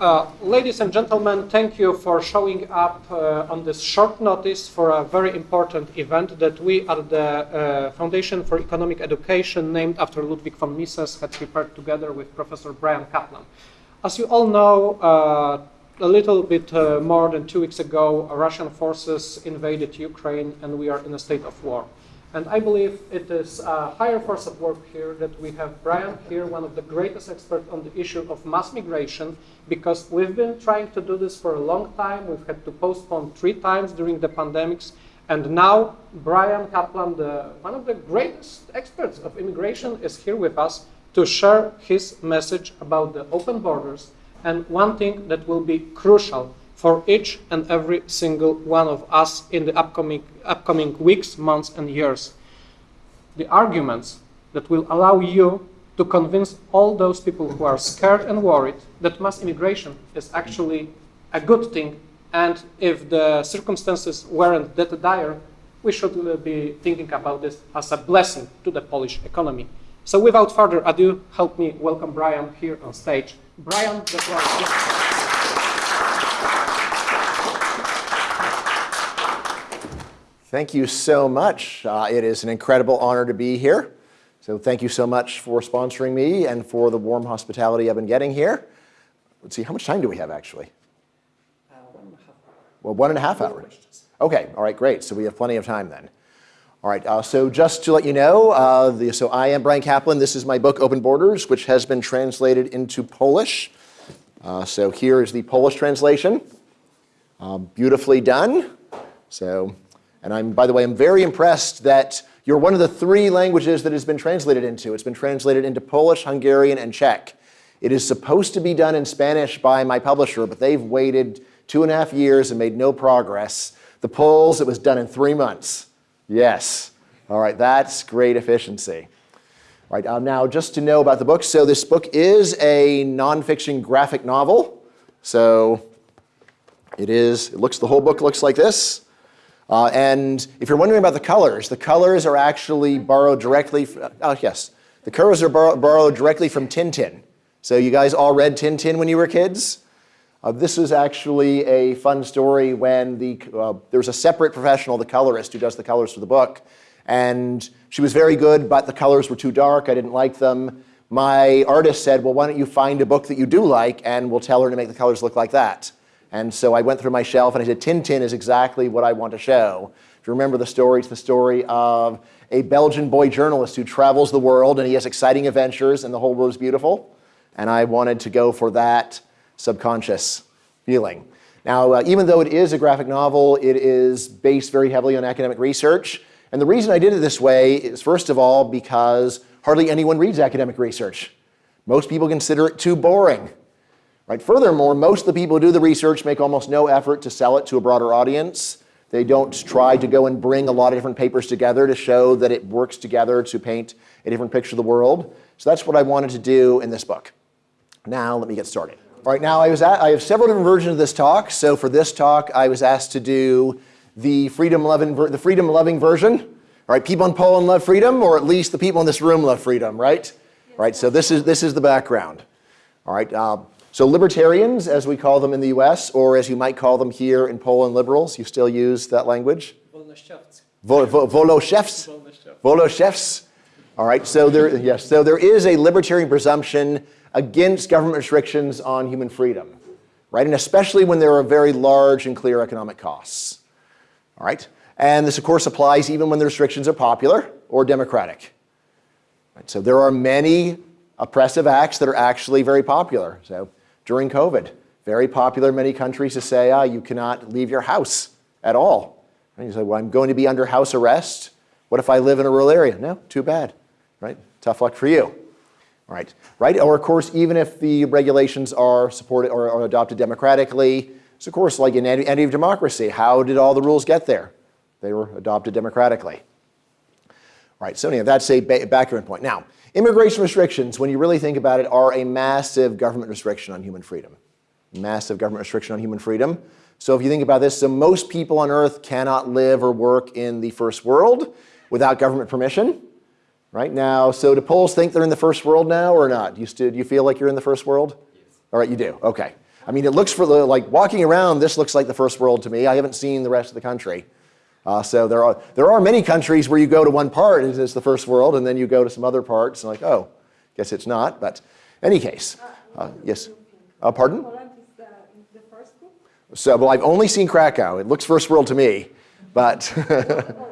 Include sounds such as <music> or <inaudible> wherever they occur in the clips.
Uh, ladies and gentlemen, thank you for showing up uh, on this short notice for a very important event that we at the uh, Foundation for Economic Education, named after Ludwig von Mises, had prepared together with Professor Bryan Caplan. As you all know, uh, a little bit uh, more than two weeks ago, Russian forces invaded Ukraine and we are in a state of war. And I believe it is a higher force of work here that we have Bryan here, one of the greatest experts on the issue of mass migration, because we've been trying to do this for a long time. We've had to postpone three times during the pandemics. And now Bryan Caplan, the, one of the greatest experts of immigration, is here with us to share his message about the open borders and one thing that will be crucial for each and every single one of us in the upcoming, upcoming weeks, months, and years. The arguments that will allow you to convince all those people who are scared and worried that mass immigration is actually a good thing, and if the circumstances weren't that dire, we should uh, be thinking about this as a blessing to the Polish economy. So without further ado, help me welcome Bryan here on stage. Bryan, the floor is yours. Thank you so much. Uh, it is an incredible honor to be here. So thank you so much for sponsoring me and for the warm hospitality I've been getting here. Let's see, how much time do we have actually? Uh, one and a half. Well, one and a half hours. Okay, all right, great. So we have plenty of time then. All right, uh, so just to let you know, uh, the, so I am Bryan Caplan. This is my book, Open Borders, which has been translated into Polish. Uh, so here is the Polish translation. Um, beautifully done. So and I'm, by the way, I'm very impressed that you're one of the three languages that has been translated into. It's been translated into Polish, Hungarian, and Czech. It is supposed to be done in Spanish by my publisher, but they've waited two and a half years and made no progress. The Poles, it was done in three months. Yes. All right, that's great efficiency. All right, um, now just to know about the book. So this book is a nonfiction graphic novel. So it is, it looks, the whole book looks like this. Uh, and if you're wondering about the colors, the colors are actually borrowed directly, from, oh yes, the colors are borrow, borrowed directly from Tintin. So you guys all read Tintin when you were kids? Uh, this is actually a fun story when the, uh, there's a separate professional, the colorist, who does the colors for the book. And she was very good, but the colors were too dark. I didn't like them. My artist said, well, why don't you find a book that you do like, and we'll tell her to make the colors look like that. And so I went through my shelf and I said, Tintin is exactly what I want to show. If you remember the story, it's the story of a Belgian boy journalist who travels the world and he has exciting adventures and the whole world is beautiful. And I wanted to go for that subconscious feeling. Now, uh, even though it is a graphic novel, it is based very heavily on academic research. And the reason I did it this way is, first of all, because hardly anyone reads academic research. Most people consider it too boring. Right? Furthermore, most of the people who do the research make almost no effort to sell it to a broader audience. They don't try to go and bring a lot of different papers together to show that it works together to paint a different picture of the world. So that's what I wanted to do in this book. Now let me get started. All right, now I, was at, I have several different versions of this talk. So for this talk, I was asked to do the freedom-loving the freedom loving version. All right, people in Poland love freedom, or at least the people in this room love freedom, right? Yes. Right, so this is, this is the background. All right, uh, so libertarians, as we call them in the US, or as you might call them here in Poland, liberals, you still use that language? Wolnościowcy. Vo vo Woloszewski. All right, so there, yes, so there is a libertarian presumption against government restrictions on human freedom, right? And especially when there are very large and clear economic costs, all right? And this, of course, applies even when the restrictions are popular or democratic. Right? So there are many oppressive acts that are actually very popular. So during COVID. Very popular in many countries to say, ah, you cannot leave your house at all. And you say, well, I'm going to be under house arrest. What if I live in a rural area? No, too bad, right? Tough luck for you. All right, right? Or of course, even if the regulations are supported or, or adopted democratically, it's of course like in any, any democracy. How did all the rules get there? They were adopted democratically. Right, so anyway, that's a background point. Now, Immigration restrictions, when you really think about it, are a massive government restriction on human freedom. Massive government restriction on human freedom. So if you think about this, so most people on earth cannot live or work in the first world without government permission. Right now, so do Poles think they're in the first world now or not? Do you, do you feel like you're in the first world? Yes. All right, you do, okay. I mean, it looks for the, like walking around, this looks like the first world to me. I haven't seen the rest of the country. Uh, so there are, there are many countries where you go to one part, and it's the first world, and then you go to some other parts, and like, oh, guess it's not. But any case, uh, yes. Uh, pardon? Poland is the, the first group? So, well, I've only seen Krakow. It looks first world to me, but. <laughs>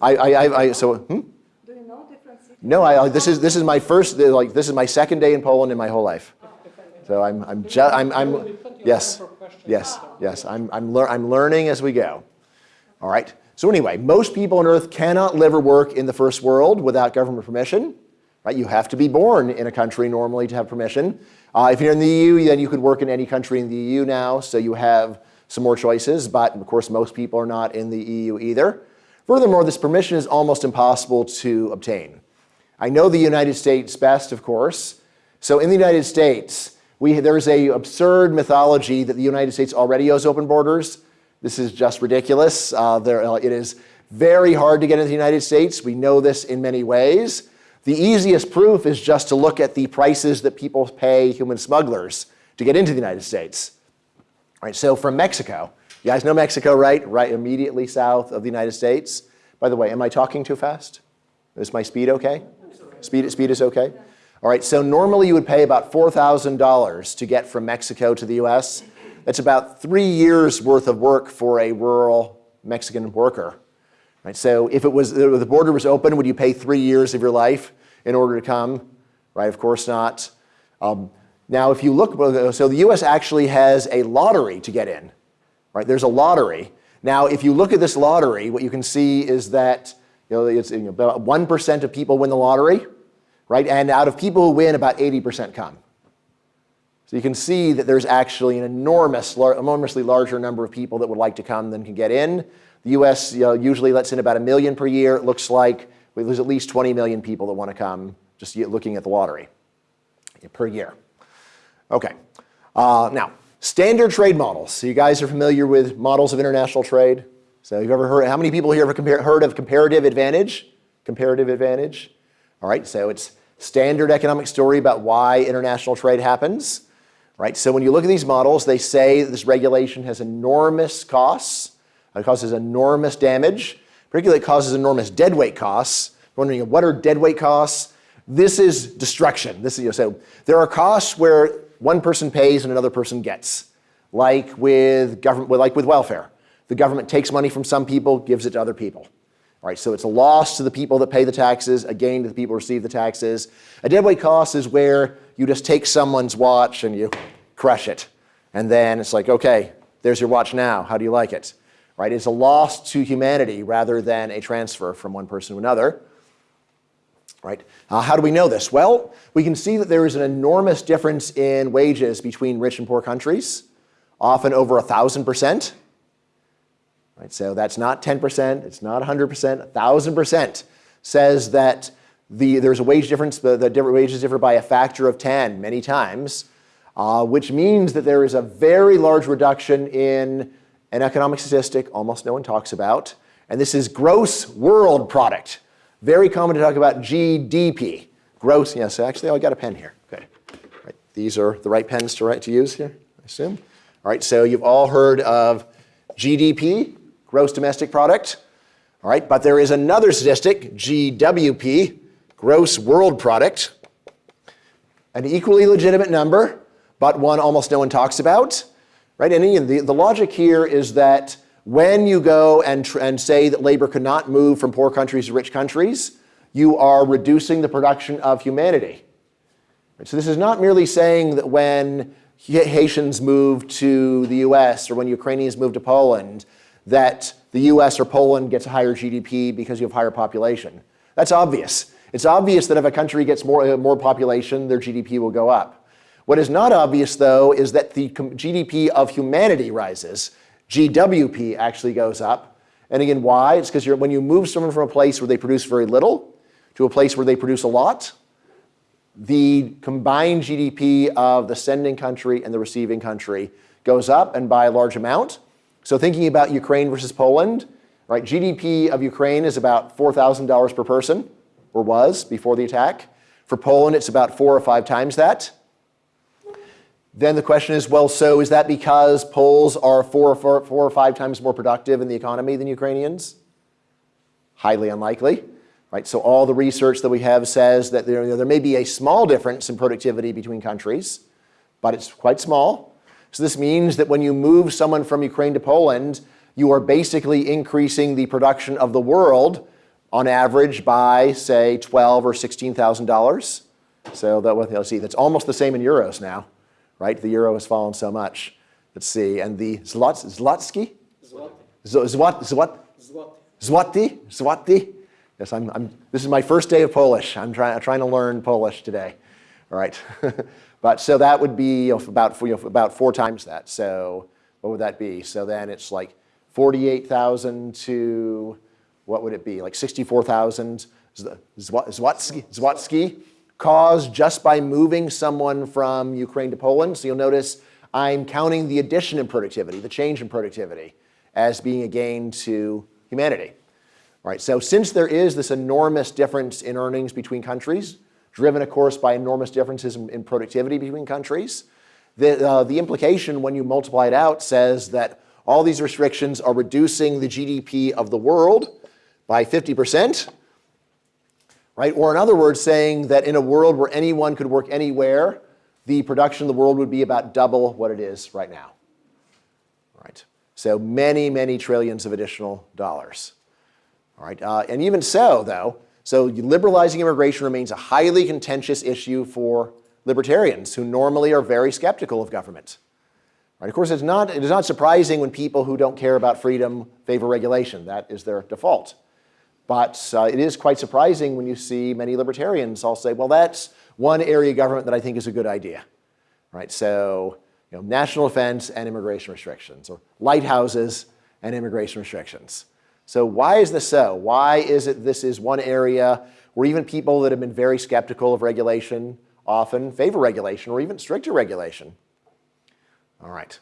I, I, I, I so, hmm? Do you know different cities? No, I, this is this is my first like this is my second day in Poland in my whole life. So I'm I'm ju- I'm, I'm yes yes yes I'm I'm lear- I'm learning as we go. All right. So anyway, most people on Earth cannot live or work in the first world without government permission. Right? You have to be born in a country normally to have permission. Uh, if you're in the EU, then you could work in any country in the EU now. So you have some more choices. But of course, most people are not in the EU either. Furthermore, this permission is almost impossible to obtain. I know the United States best, of course. So in the United States, we, there's a absurd mythology that the United States already owes open borders. This is just ridiculous. Uh, there, uh, it is very hard to get into the United States. We know this in many ways. The easiest proof is just to look at the prices that people pay human smugglers to get into the United States. All right, so from Mexico, you guys know Mexico, right? Right immediately south of the United States. By the way, am I talking too fast? Is my speed okay? Speed, speed is okay? All right, so normally you would pay about $4,000 to get from Mexico to the US. That's about three years worth of work for a rural Mexican worker. Right, so if it was, the border was open, would you pay three years of your life in order to come? Right, of course not. Um, now, if you look, so the US actually has a lottery to get in. Right, there's a lottery. Now, if you look at this lottery, what you can see is that you know, it's you know, about 1% of people win the lottery, right? And out of people who win, about 80% come. So you can see that there's actually an enormous, lar enormously larger number of people that would like to come than can get in. The US you know, usually lets in about a million per year. It looks like there's at least 20 million people that want to come just looking at the lottery per year. Okay. Uh, now, standard trade models. So you guys are familiar with models of international trade? So you've ever heard, how many people here have heard of comparative advantage? Comparative advantage. All right, so it's standard economic story about why international trade happens. Right, so when you look at these models, they say this regulation has enormous costs. It causes enormous damage. Particularly, it causes enormous deadweight costs. You're Wondering what are deadweight costs? This is destruction. This is, you know, so there are costs where one person pays and another person gets, like with government, like with welfare. The government takes money from some people, gives it to other people. Right, so it's a loss to the people that pay the taxes, a gain to the people who receive the taxes. A deadweight cost is where you just take someone's watch and you crush it. And then it's like, okay, there's your watch now. How do you like it? Right? It's a loss to humanity rather than a transfer from one person to another. Right? Uh, how do we know this? Well, we can see that there is an enormous difference in wages between rich and poor countries, often over a thousand percent. Right, so that's not 10%, it's not 100%, 1,000% says that the, there's a wage difference, the, the different wages differ by a factor of 10 many times, uh, which means that there is a very large reduction in an economic statistic almost no one talks about, and this is gross world product. Very common to talk about GDP. Gross, yes, actually oh, I got a pen here. Okay. Right, these are the right pens to, write, to use here, I assume. All right, so you've all heard of GDP, gross domestic product. All right, but there is another statistic, GWP, gross world product. An equally legitimate number, but one almost no one talks about. Right, and again, the, the logic here is that when you go and, and say that labor could not move from poor countries to rich countries, you are reducing the production of humanity. Right, so this is not merely saying that when Haitians move to the US or when Ukrainians move to Poland, that the US or Poland gets a higher GDP because you have higher population. That's obvious. It's obvious that if a country gets more, uh, more population, their GDP will go up. What is not obvious, though, is that the GDP of humanity rises. GWP actually goes up. And again, why? It's because when you move someone from a place where they produce very little to a place where they produce a lot, the combined GDP of the sending country and the receiving country goes up and by a large amount. So thinking about Ukraine versus Poland, right? GDP of Ukraine is about $4,000 per person, or was before the attack. For Poland, it's about four or five times that. Then the question is, well, so is that because Poles are four or five times more productive in the economy than Ukrainians? Highly unlikely. Right? So all the research that we have says that there, there may be a small difference in productivity between countries, but it's quite small. So this means that when you move someone from Ukraine to Poland, you are basically increasing the production of the world on average by say twelve or sixteen thousand dollars. So that let's see, that's almost the same in euros now, right? The euro has fallen so much. Let's see, and the zlot, zlotsky, zwat, zwat, złoty, złoty. Yes, I'm, I'm, this is my first day of Polish. I'm, try, I'm trying to learn Polish today. All right, <laughs> but so that would be about you know, about four times that. So what would that be? So then it's like 48,000 to what would it be? Like 64,000 Zwatsky, Zwatsky caused just by moving someone from Ukraine to Poland. So you'll notice I'm counting the addition in productivity, the change in productivity, as being a gain to humanity. All right, so since there is this enormous difference in earnings between countries, driven of course by enormous differences in, in productivity between countries, the, uh, the implication when you multiply it out says that all these restrictions are reducing the GDP of the world by 50%, right? Or in other words, saying that in a world where anyone could work anywhere, the production of the world would be about double what it is right now, right? So many, many trillions of additional dollars. All right, uh, and even so, though, so liberalizing immigration remains a highly contentious issue for libertarians who normally are very skeptical of government. Right? Of course, it's not, it is not surprising when people who don't care about freedom favor regulation. That is their default. But uh, it is quite surprising when you see many libertarians all say, well, that's one area of government that I think is a good idea. Right? So, you know, national defense and immigration restrictions, or lighthouses and immigration restrictions. So why is this so? Why is it this is one area where even people that have been very skeptical of regulation often favor regulation or even stricter regulation? All right.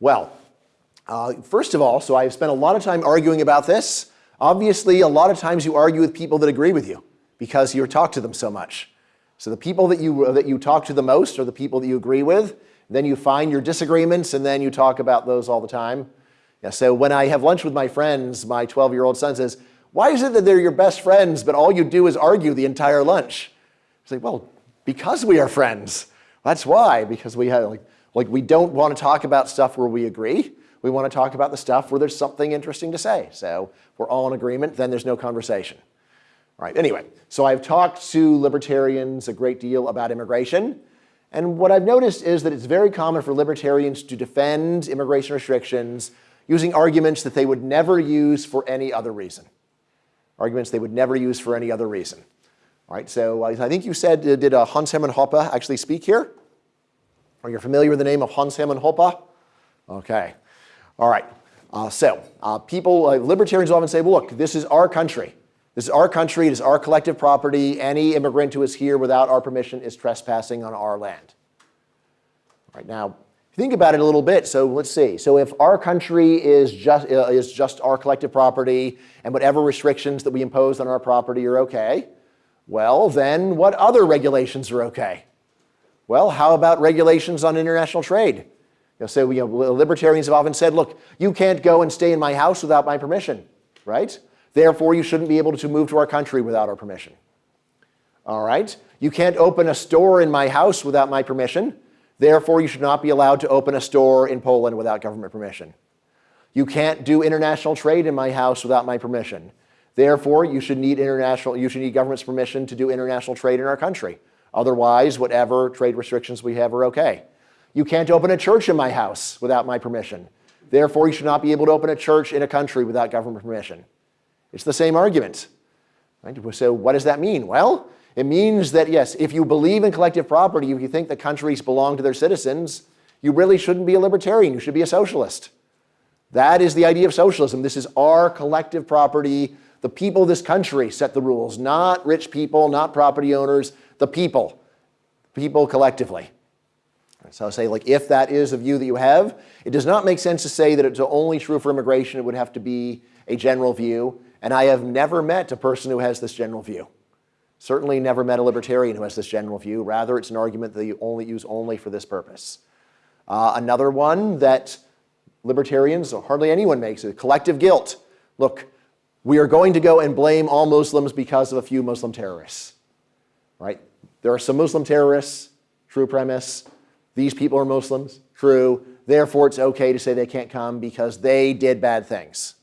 Well, uh, first of all, so I've spent a lot of time arguing about this. Obviously, a lot of times you argue with people that agree with you because you talk to them so much. So the people that you, that you talk to the most are the people that you agree with. Then you find your disagreements and then you talk about those all the time. Yeah, so when I have lunch with my friends, my 12-year-old son says, why is it that they're your best friends, but all you do is argue the entire lunch? I say, well, because we are friends. That's why, because we have, like, like we don't want to talk about stuff where we agree. We want to talk about the stuff where there's something interesting to say. So we're all in agreement, then there's no conversation. All right, anyway, so I've talked to libertarians a great deal about immigration. And what I've noticed is that it's very common for libertarians to defend immigration restrictions using arguments that they would never use for any other reason. Arguments they would never use for any other reason. All right, so I think you said, did uh, Hans Hermann Hoppe actually speak here? Are you familiar with the name of Hans Hermann Hoppe? Okay. All right. Uh, so uh, people, uh, libertarians often say, well, look, this is our country. This is our country. It is our collective property. Any immigrant who is here without our permission is trespassing on our land. All right. Now, think about it a little bit. So let's see. So if our country is just, uh, is just our collective property and whatever restrictions that we impose on our property are okay, well, then what other regulations are okay? Well, how about regulations on international trade? You know, so you know, libertarians have often said, look, you can't go and stay in my house without my permission, right? Therefore, you shouldn't be able to move to our country without our permission. All right? You can't open a store in my house without my permission. Therefore, you should not be allowed to open a store in Poland without government permission. You can't do international trade in my house without my permission. Therefore, you should need international, you should need government's permission to do international trade in our country. Otherwise, whatever trade restrictions we have are okay. You can't open a church in my house without my permission. Therefore, you should not be able to open a church in a country without government permission. It's the same argument. Right? So what does that mean? Well, it means that, yes, if you believe in collective property, if you think that countries belong to their citizens, you really shouldn't be a libertarian. You should be a socialist. That is the idea of socialism. This is our collective property. The people of this country set the rules, not rich people, not property owners, the people, people collectively. So I'll say, like, if that is the view that you have, it does not make sense to say that it's only true for immigration. It would have to be a general view. And I have never met a person who has this general view. Certainly never met a libertarian who has this general view. Rather, it's an argument that you only use only for this purpose. Uh, another one that libertarians, or hardly anyone makes, is collective guilt. Look, we are going to go and blame all Muslims because of a few Muslim terrorists. Right? There are some Muslim terrorists, true premise. These people are Muslims, true. Therefore, it's okay to say they can't come because they did bad things.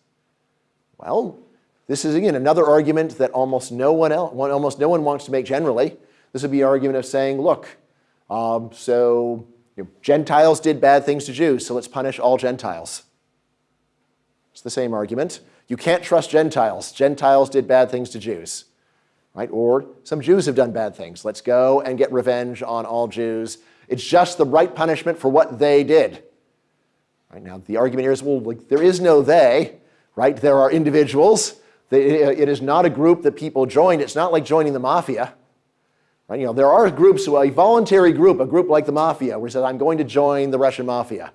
Well, this is again another argument that almost no one else, almost no one wants to make generally. This would be an argument of saying, look, um, so you know, Gentiles did bad things to Jews, so let's punish all Gentiles. It's the same argument. You can't trust Gentiles. Gentiles did bad things to Jews. Right? Or some Jews have done bad things. Let's go and get revenge on all Jews. It's just the right punishment for what they did. Right? Now, the argument here is, well, like, there is no they, right? There are individuals. It is not a group that people joined. It's not like joining the mafia. Right? You know, there are groups, a voluntary group, a group like the mafia, where it says, I'm going to join the Russian mafia.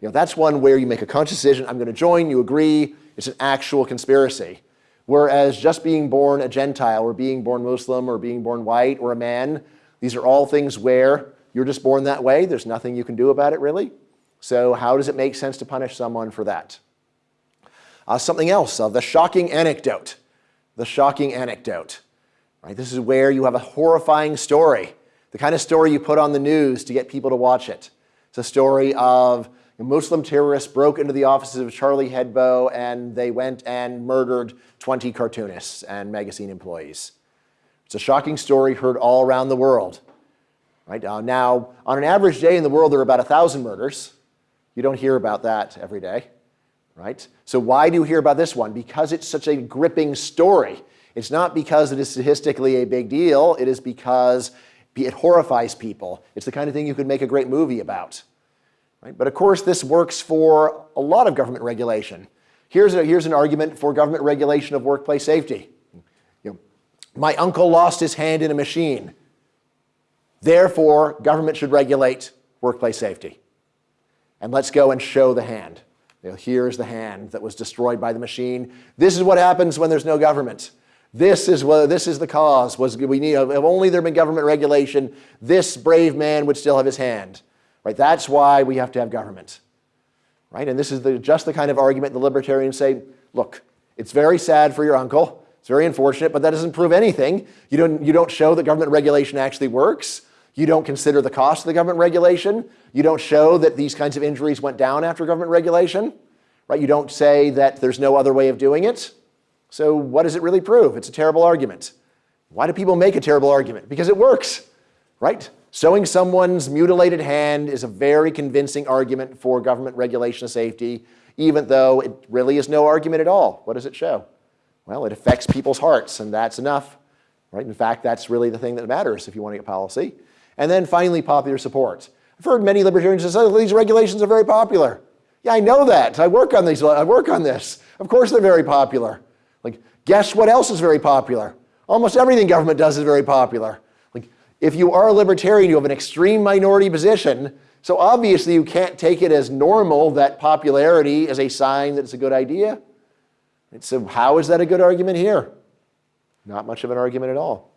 You know, that's one where you make a conscious decision, I'm going to join, you agree, it's an actual conspiracy. Whereas just being born a Gentile or being born Muslim or being born white or a man, these are all things where you're just born that way. There's nothing you can do about it really. So how does it make sense to punish someone for that? Uh, something else, uh, the shocking anecdote. The shocking anecdote. Right? This is where you have a horrifying story, the kind of story you put on the news to get people to watch it. It's a story of Muslim terrorists broke into the offices of Charlie Hebdo and they went and murdered 20 cartoonists and magazine employees. It's a shocking story heard all around the world. Right? Uh, now, on an average day in the world, there are about 1,000 murders. You don't hear about that every day. Right? So why do you hear about this one? Because it's such a gripping story. It's not because it is statistically a big deal. It is because it horrifies people. It's the kind of thing you could make a great movie about. Right? But of course, this works for a lot of government regulation. Here's, a, here's an argument for government regulation of workplace safety. You know, my uncle lost his hand in a machine. Therefore, government should regulate workplace safety. And let's go and show the hand. You know, here's the hand that was destroyed by the machine. This is what happens when there's no government. This is what this is the cause. Was we need if only there had been government regulation, this brave man would still have his hand. Right? That's why we have to have government. Right? And this is the, just the kind of argument the libertarians say, look, it's very sad for your uncle. It's very unfortunate, but that doesn't prove anything. You don't, you don't show that government regulation actually works. You don't consider the cost of the government regulation. You don't show that these kinds of injuries went down after government regulation. Right? You don't say that there's no other way of doing it. So what does it really prove? It's a terrible argument. Why do people make a terrible argument? Because it works, right? Sewing someone's mutilated hand is a very convincing argument for government regulation of safety, even though it really is no argument at all. What does it show? Well, it affects people's hearts, and that's enough. Right? In fact, that's really the thing that matters if you want to get policy. And then finally, popular support. I've heard many libertarians say, oh, these regulations are very popular. Yeah, I know that. I work on these. I work on this. Of course they're very popular. Like, guess what else is very popular? Almost everything government does is very popular. Like, if you are a libertarian, you have an extreme minority position, so obviously you can't take it as normal that popularity is a sign that it's a good idea. And so how is that a good argument here? Not much of an argument at all.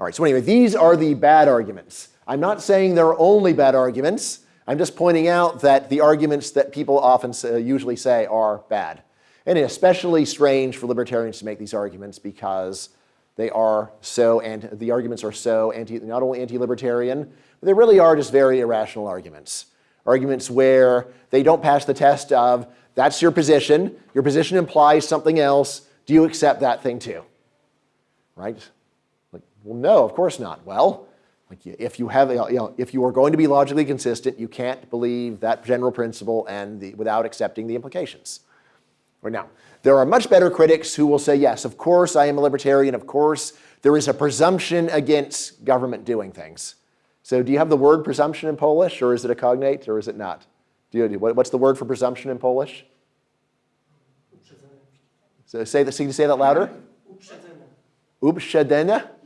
All right, so anyway, these are the bad arguments. I'm not saying they're only bad arguments. I'm just pointing out that the arguments that people often say, uh, usually say are bad. And it's especially strange for libertarians to make these arguments because they are so, and the arguments are so anti, not only anti-libertarian, but they really are just very irrational arguments. Arguments where they don't pass the test of, that's your position, your position implies something else, do you accept that thing too? Right? Well, no, of course not. Well, like if you have, you know, if you are going to be logically consistent, you can't believe that general principle and the, without accepting the implications. Right now, there are much better critics who will say, yes, of course I am a libertarian, of course there is a presumption against government doing things. So do you have the word presumption in Polish, or is it a cognate, or is it not? Do you, what's the word for presumption in Polish? So say that, say that louder. Uprzedzenia.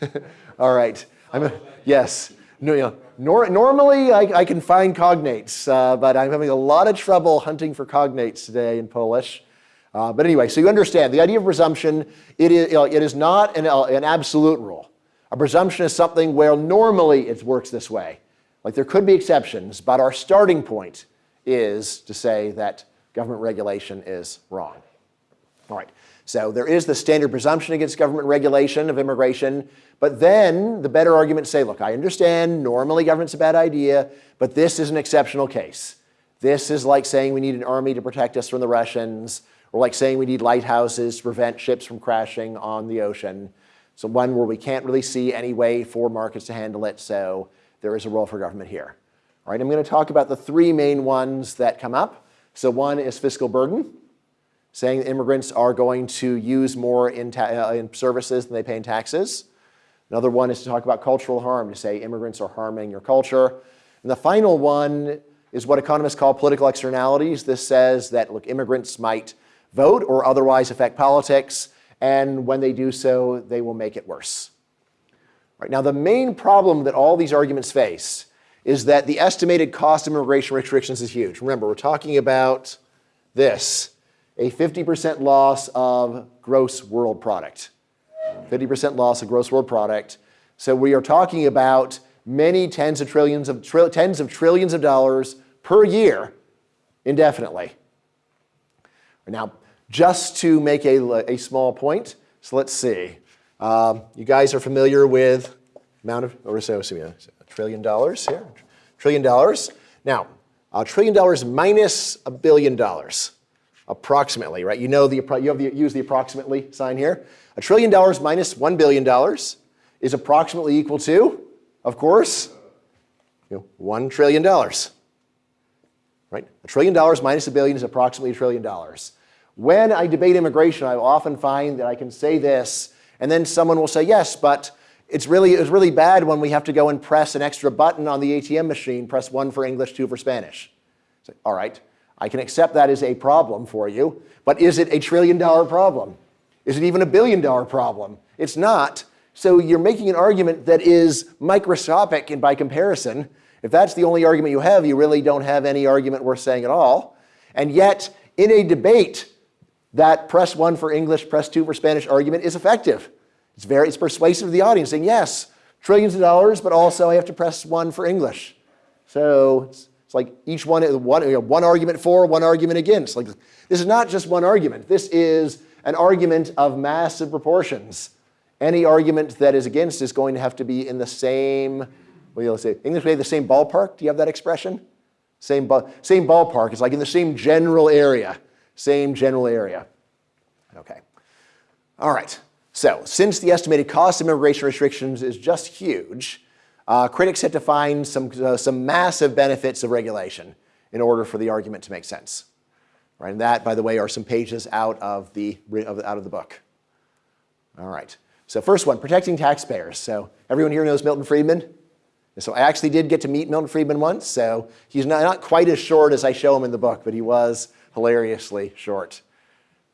<laughs> All right. A, yes. No, nor, normally, I, I, can find cognates, uh, but I'm having a lot of trouble hunting for cognates today in Polish. Uh, but anyway, so you understand, the idea of presumption, it is, it is not an, uh, an absolute rule. A presumption is something where normally it works this way. Like there could be exceptions, but our starting point is to say that government regulation is wrong. All right. So there is the standard presumption against government regulation of immigration, but then the better arguments say, look, I understand normally government's a bad idea, but this is an exceptional case. This is like saying we need an army to protect us from the Russians, or like saying we need lighthouses to prevent ships from crashing on the ocean. So one where we can't really see any way for markets to handle it, so there is a role for government here. All right, I'm going to talk about the three main ones that come up. So one is fiscal burden saying immigrants are going to use more in, uh, in, services than they pay in taxes. Another one is to talk about cultural harm, to say immigrants are harming your culture. And the final one is what economists call political externalities. This says that, look, immigrants might vote or otherwise affect politics, and when they do so, they will make it worse. Right, now, the main problem that all these arguments face is that the estimated cost of immigration restrictions is huge. Remember, we're talking about this a 50% loss of gross world product. 50% loss of gross world product. So we are talking about many tens of trillions of tens of trillions of dollars per year indefinitely. Now, just to make a, a small point, so let's see. Um, you guys are familiar with amount of, or so, so a trillion dollars here, trillion dollars. Now, a trillion dollars minus a billion dollars approximately, right? You know the, you have the, use the approximately sign here. A trillion dollars $1 billion is approximately equal to, of course, you know, $1 trillion, right? A trillion dollars minus a billion is approximately a trillion dollars. When I debate immigration, I often find that I can say this, and then someone will say, yes, but it's really, it's really bad when we have to go and press an extra button on the ATM machine, press one for English, two for Spanish. So, all right, I can accept that as a problem for you, but is it a trillion dollar problem? Is it even a billion dollar problem? It's not. So you're making an argument that is microscopic and by comparison. If that's the only argument you have, you really don't have any argument worth saying at all. And yet, in a debate, that press one for English, press two for Spanish argument is effective. It's very it's persuasive to the audience, saying, yes, trillions of dollars, but also I have to press one for English. So it's like each one, one, you know, one argument for, one argument against. Like this is not just one argument. This is an argument of massive proportions. Any argument that is against is going to have to be in the same, what do you say, English way, the same ballpark. Do you have that expression? Same, same ballpark. It's like in the same general area. Same general area. Okay. All right. So since the estimated cost of immigration restrictions is just huge, uh, critics had to find some, uh, some massive benefits of regulation in order for the argument to make sense. Right, and that, by the way, are some pages out of the, out of the book. All right. So first one, protecting taxpayers. So everyone here knows Milton Friedman? so I actually did get to meet Milton Friedman once, so he's not, not quite as short as I show him in the book, but he was hilariously short.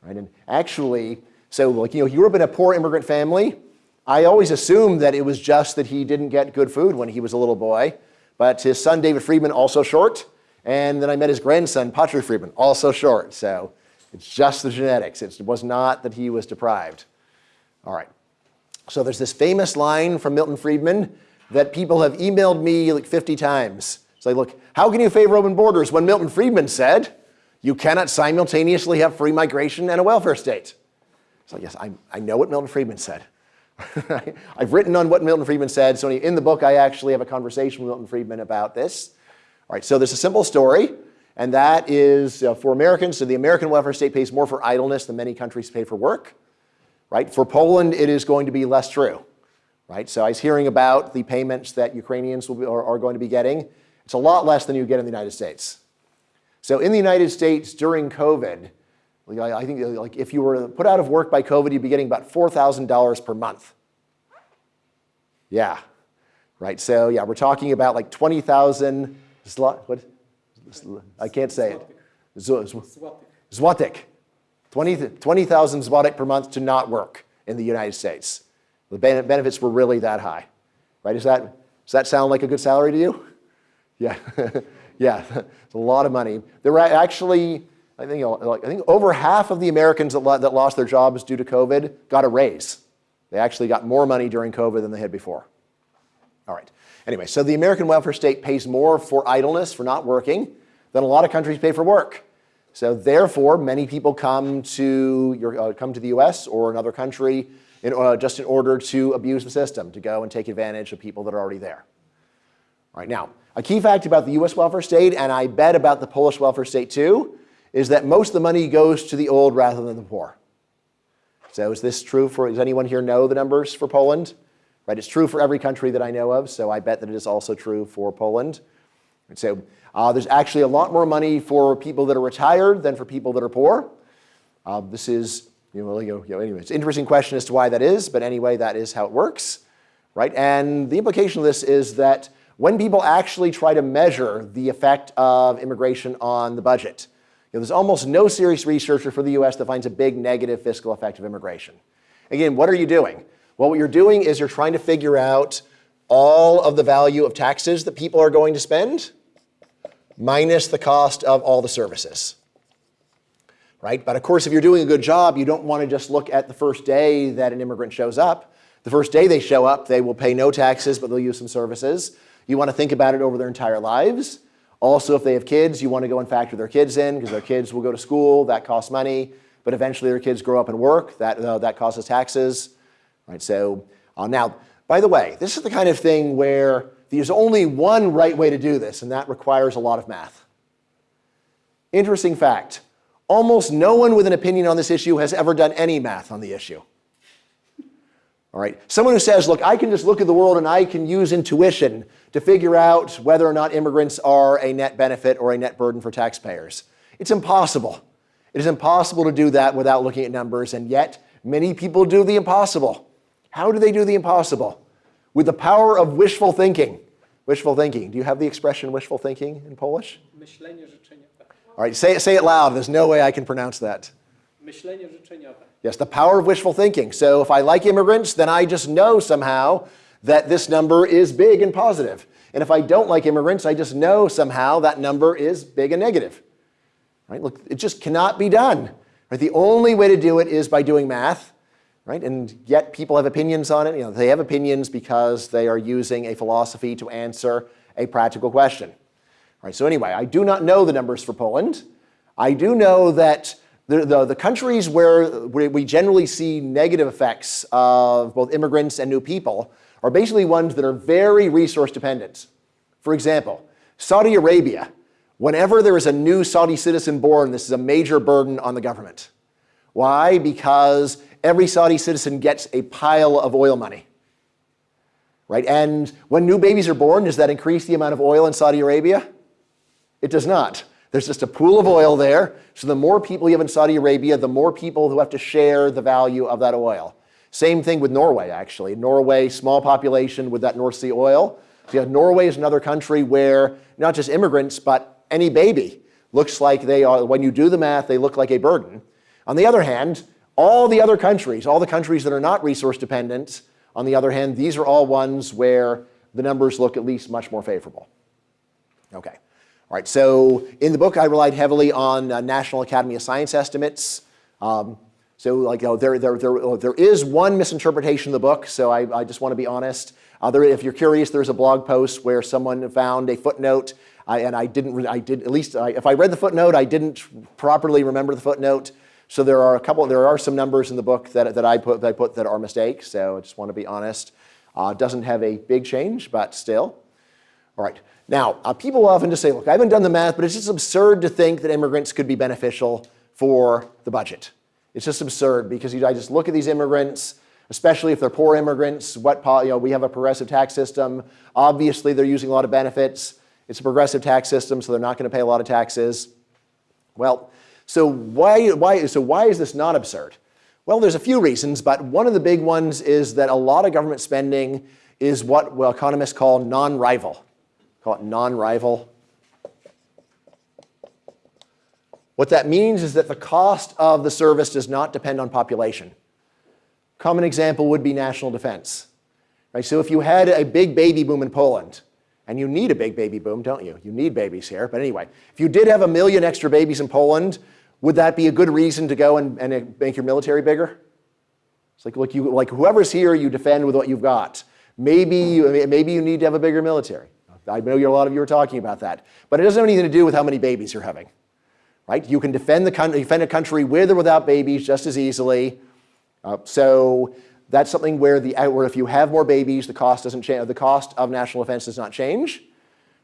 Right? And actually, so like, you know, he grew up in a poor immigrant family, I always assumed that it was just that he didn't get good food when he was a little boy. But his son, David Friedman, also short. And then I met his grandson, Patri Friedman, also short. So it's just the genetics. It was not that he was deprived. All right. So there's this famous line from Milton Friedman that people have emailed me like 50 times. It's like, look, how can you favor open borders when Milton Friedman said you cannot simultaneously have free migration and a welfare state? So yes, I, I know what Milton Friedman said. <laughs> I've written on what Milton Friedman said, so in the book I actually have a conversation with Milton Friedman about this. All right, so there's a simple story, and that is uh, for Americans, so the American welfare state pays more for idleness than many countries pay for work. Right? For Poland, it is going to be less true. Right? So I was hearing about the payments that Ukrainians will be, are, are going to be getting. It's a lot less than you get in the United States. So in the United States during COVID, I think uh, like if you were put out of work by COVID, you'd be getting about $4,000 per month. Yeah, right. So yeah, we're talking about like 20,000 zlot. What? I can't say it. Złotik. 20,000 20, złotik per month to not work in the United States. The benefits were really that high, right? Is that, does that sound like a good salary to you? Yeah, <laughs> yeah, <laughs> it's a lot of money. There were actually I think, I think over half of the Americans that, that lost their jobs due to COVID got a raise. They actually got more money during COVID than they had before. All right. Anyway, so the American welfare state pays more for idleness, for not working, than a lot of countries pay for work. So therefore, many people come to, your, uh, come to the US or another country in, uh, just in order to abuse the system, to go and take advantage of people that are already there. All right, now, a key fact about the US welfare state, and I bet about the Polish welfare state too, is that most of the money goes to the old rather than the poor. So is this true for, does anyone here know the numbers for Poland? Right, it's true for every country that I know of, so I bet that it is also true for Poland. And so uh, there's actually a lot more money for people that are retired than for people that are poor. Uh, this is, you know, you know, anyway, it's an interesting question as to why that is, but anyway, that is how it works, right? And the implication of this is that when people actually try to measure the effect of immigration on the budget, there's almost no serious researcher for the US that finds a big negative fiscal effect of immigration. Again, what are you doing? Well, what you're doing is you're trying to figure out all of the value of taxes that people are going to spend minus the cost of all the services. Right? But of course, if you're doing a good job, you don't want to just look at the first day that an immigrant shows up. The first day they show up, they will pay no taxes, but they'll use some services. You want to think about it over their entire lives. Also, if they have kids, you want to go and factor their kids in because their kids will go to school, that costs money. But eventually their kids grow up and work, that, uh, that causes taxes. Right, so uh, now, by the way, this is the kind of thing where there's only one right way to do this, and that requires a lot of math. Interesting fact, almost no one with an opinion on this issue has ever done any math on the issue. All right, someone who says, look, I can just look at the world and I can use intuition to figure out whether or not immigrants are a net benefit or a net burden for taxpayers. It's impossible. It is impossible to do that without looking at numbers, and yet many people do the impossible. How do they do the impossible? With the power of wishful thinking. Wishful thinking. Do you have the expression wishful thinking in Polish? All right, say, it, say it loud. There's no way I can pronounce that. Yes, the power of wishful thinking. So if I like immigrants, then I just know somehow that this number is big and positive. And if I don't like immigrants, I just know somehow that number is big and negative. Right? Look, it just cannot be done. Right? The only way to do it is by doing math right? And yet people have opinions on it. You know, they have opinions because they are using a philosophy to answer a practical question. Right, so anyway, I do not know the numbers for Poland. I do know that the, the, the countries where, we generally see negative effects of both immigrants and new people are basically ones that are very resource dependent. For example, Saudi Arabia, whenever there is a new Saudi citizen born, this is a major burden on the government. Why? Because every Saudi citizen gets a pile of oil money. Right? And when new babies are born, does that increase the amount of oil in Saudi Arabia? It does not. There's just a pool of oil there. So the more people you have in Saudi Arabia, the more people who have to share the value of that oil. Same thing with Norway, actually. Norway, small population with that North Sea oil. So yeah, Norway is another country where not just immigrants, but any baby looks like they are, when you do the math, they look like a burden. On the other hand, all the other countries, all the countries that are not resource dependent, on the other hand, these are all ones where the numbers look at least much more favorable. Okay. All right, so in the book, I relied heavily on uh, National Academy of Science estimates. Um, so like, there, there, there, oh, there is one misinterpretation of the book, so I, I just want to be honest. Uh, there, if you're curious, there's a blog post where someone found a footnote, I, and I didn't, I did, at least, I, if I read the footnote, I didn't properly remember the footnote. So there are a couple, there are some numbers in the book that, that, I, put, that I put that are mistakes, so I just want to be honest. Uh, doesn't have a big change, but still. All right, now, uh, people often just say, look, I haven't done the math, but it's just absurd to think that immigrants could be beneficial for the budget. It's just absurd because you, I just look at these immigrants, especially if they're poor immigrants, what, you know, we have a progressive tax system. Obviously, they're using a lot of benefits. It's a progressive tax system, so they're not going to pay a lot of taxes. Well, so why, why, so why is this not absurd? Well, there's a few reasons, but one of the big ones is that a lot of government spending is what well, economists call non-rival. Call it non-rival. What that means is that the cost of the service does not depend on population. Common example would be national defense. Right? So if you had a big baby boom in Poland, and you need a big baby boom, don't you? You need babies here. But anyway, if you did have a million extra babies in Poland, would that be a good reason to go and, and make your military bigger? It's like, look, you, like whoever's here, you defend with what you've got. Maybe, you, maybe you need to have a bigger military. I know a lot of you are talking about that. But it doesn't have anything to do with how many babies you're having. Right? You can defend, the defend a country with or without babies just as easily. Uh, so that's something where, the, where if you have more babies, the cost doesn't change. The cost of national defense does not change.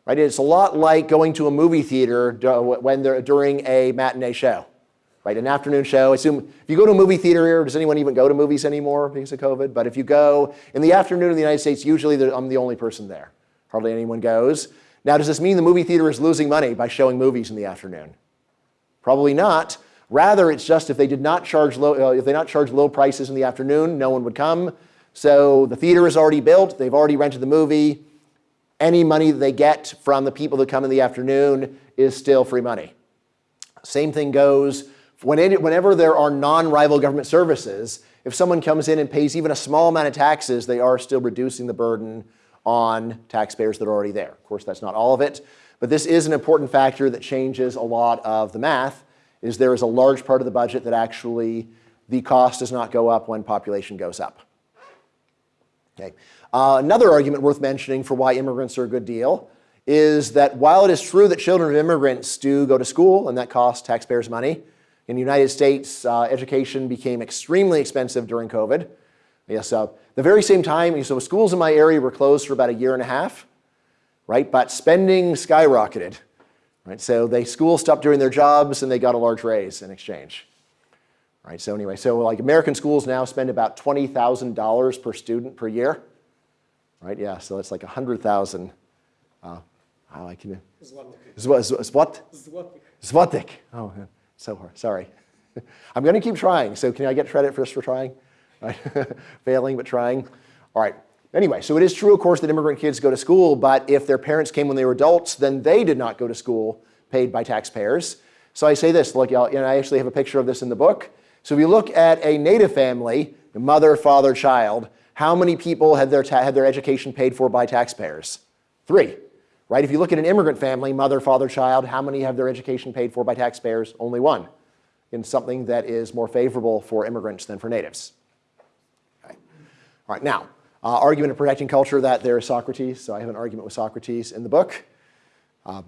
Right? It's a lot like going to a movie theater when they're, during a matinee show. Right? An afternoon show. Assume if you go to a movie theater here, does anyone even go to movies anymore because of COVID? But if you go in the afternoon in the United States, usually I'm the only person there. Hardly anyone goes. Now, does this mean the movie theater is losing money by showing movies in the afternoon? Probably not. Rather, it's just if they did not charge low, uh, if they not charge low prices in the afternoon, no one would come. So the theater is already built. They've already rented the movie. Any money that they get from the people that come in the afternoon is still free money. Same thing goes whenever there are non-rival government services. If someone comes in and pays even a small amount of taxes, they are still reducing the burden on taxpayers that are already there. Of course, that's not all of it, but this is an important factor that changes a lot of the math, is there is a large part of the budget that actually the cost does not go up when population goes up. Okay. Uh, another argument worth mentioning for why immigrants are a good deal is that while it is true that children of immigrants do go to school and that costs taxpayers money, in the United States, uh, education became extremely expensive during COVID. Yes, uh, the very same time, so schools in my area were closed for about a year and a half, right? But spending skyrocketed, right? So they schools stopped doing their jobs and they got a large raise in exchange. Right, so anyway, so like American schools now spend about $20,000 per student per year. Right, yeah, so it's like 100,000. Uh, how I can... Zlotik. Zlotik. Oh, so hard, sorry. <laughs> I'm going to keep trying, so can I get credit first for trying? Right? <laughs> Failing, but trying. All right. Anyway, so it is true, of course, that immigrant kids go to school, but if their parents came when they were adults, then they did not go to school paid by taxpayers. So I say this, look, y'all. know, I actually have a picture of this in the book. So if you look at a native family, mother, father, child, how many people had their, had their education paid for by taxpayers? Three, right? If you look at an immigrant family, mother, father, child, how many have their education paid for by taxpayers? Only one, in something that is more favorable for immigrants than for natives. All right, now, uh, argument of protecting culture that there is Socrates. So I have an argument with Socrates in the book. Um,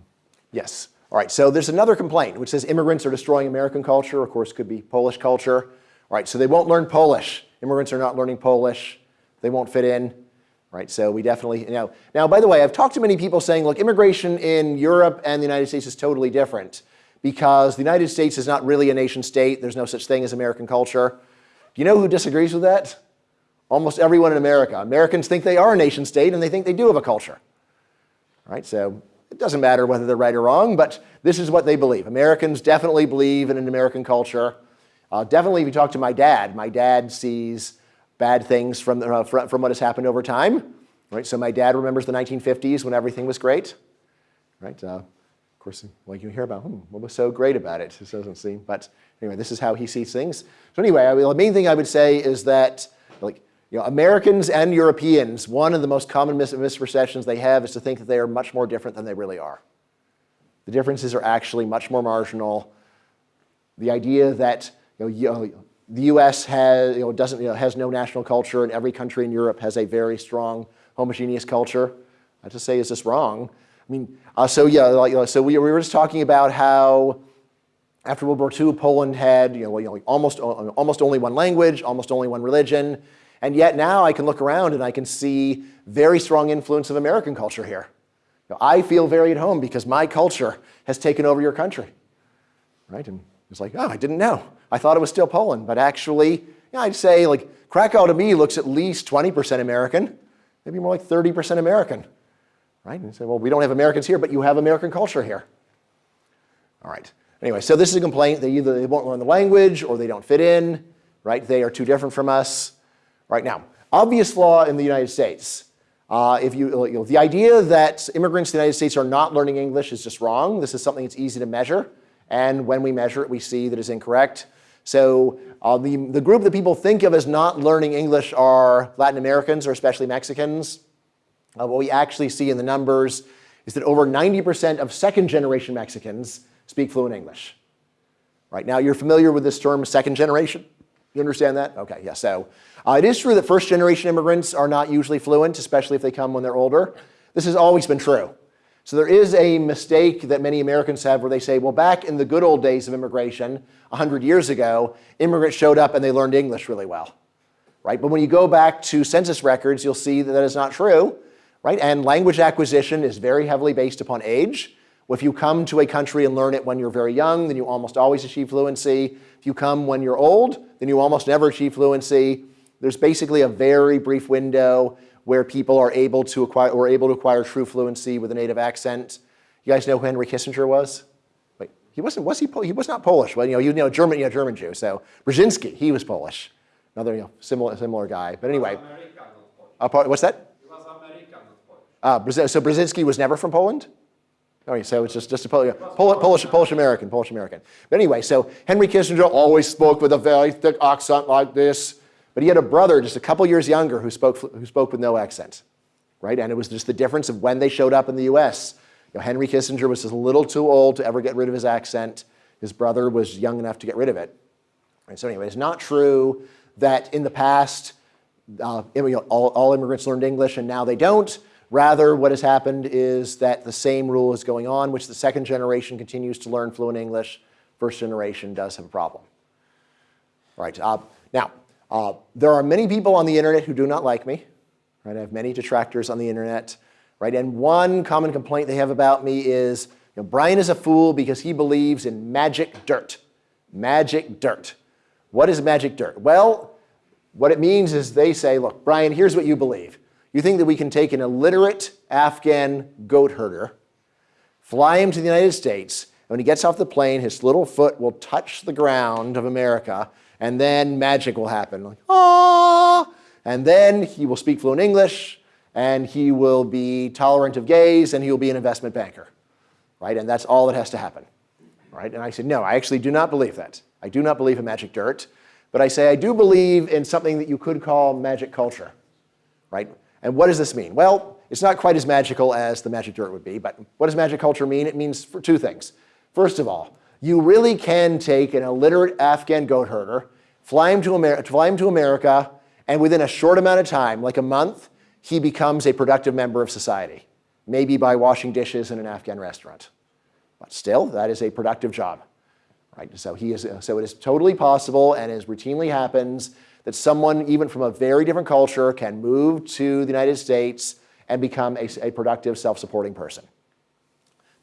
yes. All right, so there's another complaint which says immigrants are destroying American culture. Of course, could be Polish culture. All right, so they won't learn Polish. Immigrants are not learning Polish. They won't fit in. Right, so we definitely, you know. Now, by the way, I've talked to many people saying, look, immigration in Europe and the United States is totally different because the United States is not really a nation state. There's no such thing as American culture. Do you know who disagrees with that? Almost everyone in America. Americans think they are a nation state and they think they do have a culture. Right? So it doesn't matter whether they're right or wrong, but this is what they believe. Americans definitely believe in an American culture. Uh, definitely, if you talk to my dad, my dad sees bad things from, uh, from what has happened over time. Right? So my dad remembers the 1950s when everything was great. Right? Uh, of course, well, you hear about hmm, what was so great about it. It doesn't seem, but anyway, this is how he sees things. So anyway, I the main thing I would say is that like you know, Americans and Europeans, one of the most common mis misperceptions they have is to think that they are much more different than they really are. The differences are actually much more marginal. The idea that you know, the U.S. has, you know, doesn't, you know, has no national culture and every country in Europe has a very strong homogeneous culture, I just say is this wrong. I mean, uh, so yeah, like, you so we, we were just talking about how after World War II, Poland had you know, you know, almost, almost only one language, almost only one religion, and yet now I can look around and I can see very strong influence of American culture here. You know, I feel very at home because my culture has taken over your country. Right? And it's like, oh, I didn't know. I thought it was still Poland. But actually, yeah, I'd say like Krakow to me looks at least 20% American, maybe more like 30% American. Right? And you say, well, we don't have Americans here, but you have American culture here. All right. Anyway, so this is a complaint. They either they won't learn the language or they don't fit in, right? They are too different from us. Right now, obvious law in the United States. Uh, if you, you know, the idea that immigrants to the United States are not learning English is just wrong. This is something that's easy to measure. And when we measure it, we see that it's incorrect. So uh, the, the group that people think of as not learning English are Latin Americans or especially Mexicans. Uh, what we actually see in the numbers is that over 90% of second generation Mexicans speak fluent English. Right now, you're familiar with this term second generation. You understand that? Okay, yeah. So uh, it is true that first generation immigrants are not usually fluent, especially if they come when they're older. This has always been true. So there is a mistake that many Americans have where they say, well, back in the good old days of immigration, 100 years ago, immigrants showed up and they learned English really well. Right? But when you go back to census records, you'll see that that is not true. Right? And language acquisition is very heavily based upon age. If you come to a country and learn it when you're very young, then you almost always achieve fluency. If you come when you're old, then you almost never achieve fluency. There's basically a very brief window where people are able to acquire or able to acquire true fluency with a native accent. You guys know who Henry Kissinger was? Wait, he wasn't. Was he? He was not Polish. Well, you know, you know, German, you know, German Jew. So Brzezinski, he was Polish. Another you know, similar similar guy. But anyway, uh, what's that? He was American, Uh, so Brzezinski was never from Poland? Okay, so it's just, just a Pol- Pol- Polish, Polish American, Polish American. But anyway, so Henry Kissinger always spoke with a very thick accent like this, but he had a brother just a couple years younger who spoke, who spoke with no accent, right? And it was just the difference of when they showed up in the US. You know, Henry Kissinger was just a little too old to ever get rid of his accent. His brother was young enough to get rid of it. And so anyway, it's not true that in the past, uh, all, all immigrants learned English and now they don't. Rather, what has happened is that the same rule is going on, which the second generation continues to learn fluent English. First generation does have a problem. Right. Uh, now, uh, there are many people on the internet who do not like me. Right. I have many detractors on the internet. Right. And one common complaint they have about me is, you know, Bryan is a fool because he believes in magic dirt. Magic dirt. What is magic dirt? Well, what it means is they say, look, Bryan, here's what you believe. You think that we can take an illiterate Afghan goat herder, fly him to the United States, and when he gets off the plane, his little foot will touch the ground of America, and then magic will happen. Like, ah! And then he will speak fluent English, and he will be tolerant of gays, and he will be an investment banker. Right? And that's all that has to happen. Right? And I said, no, I actually do not believe that. I do not believe in magic dirt. But I say I do believe in something that you could call magic culture. Right? And what does this mean? Well, it's not quite as magical as the magic dirt would be, but what does magic culture mean? It means for two things. First of all, you really can take an illiterate Afghan goat herder, fly him to, Amer- fly him to America, and within a short amount of time, like a month, he becomes a productive member of society, maybe by washing dishes in an Afghan restaurant. But still, that is a productive job. Right? So, he is, so it is totally possible and as routinely happens that someone, even from a very different culture, can move to the United States and become a, a productive, self-supporting person.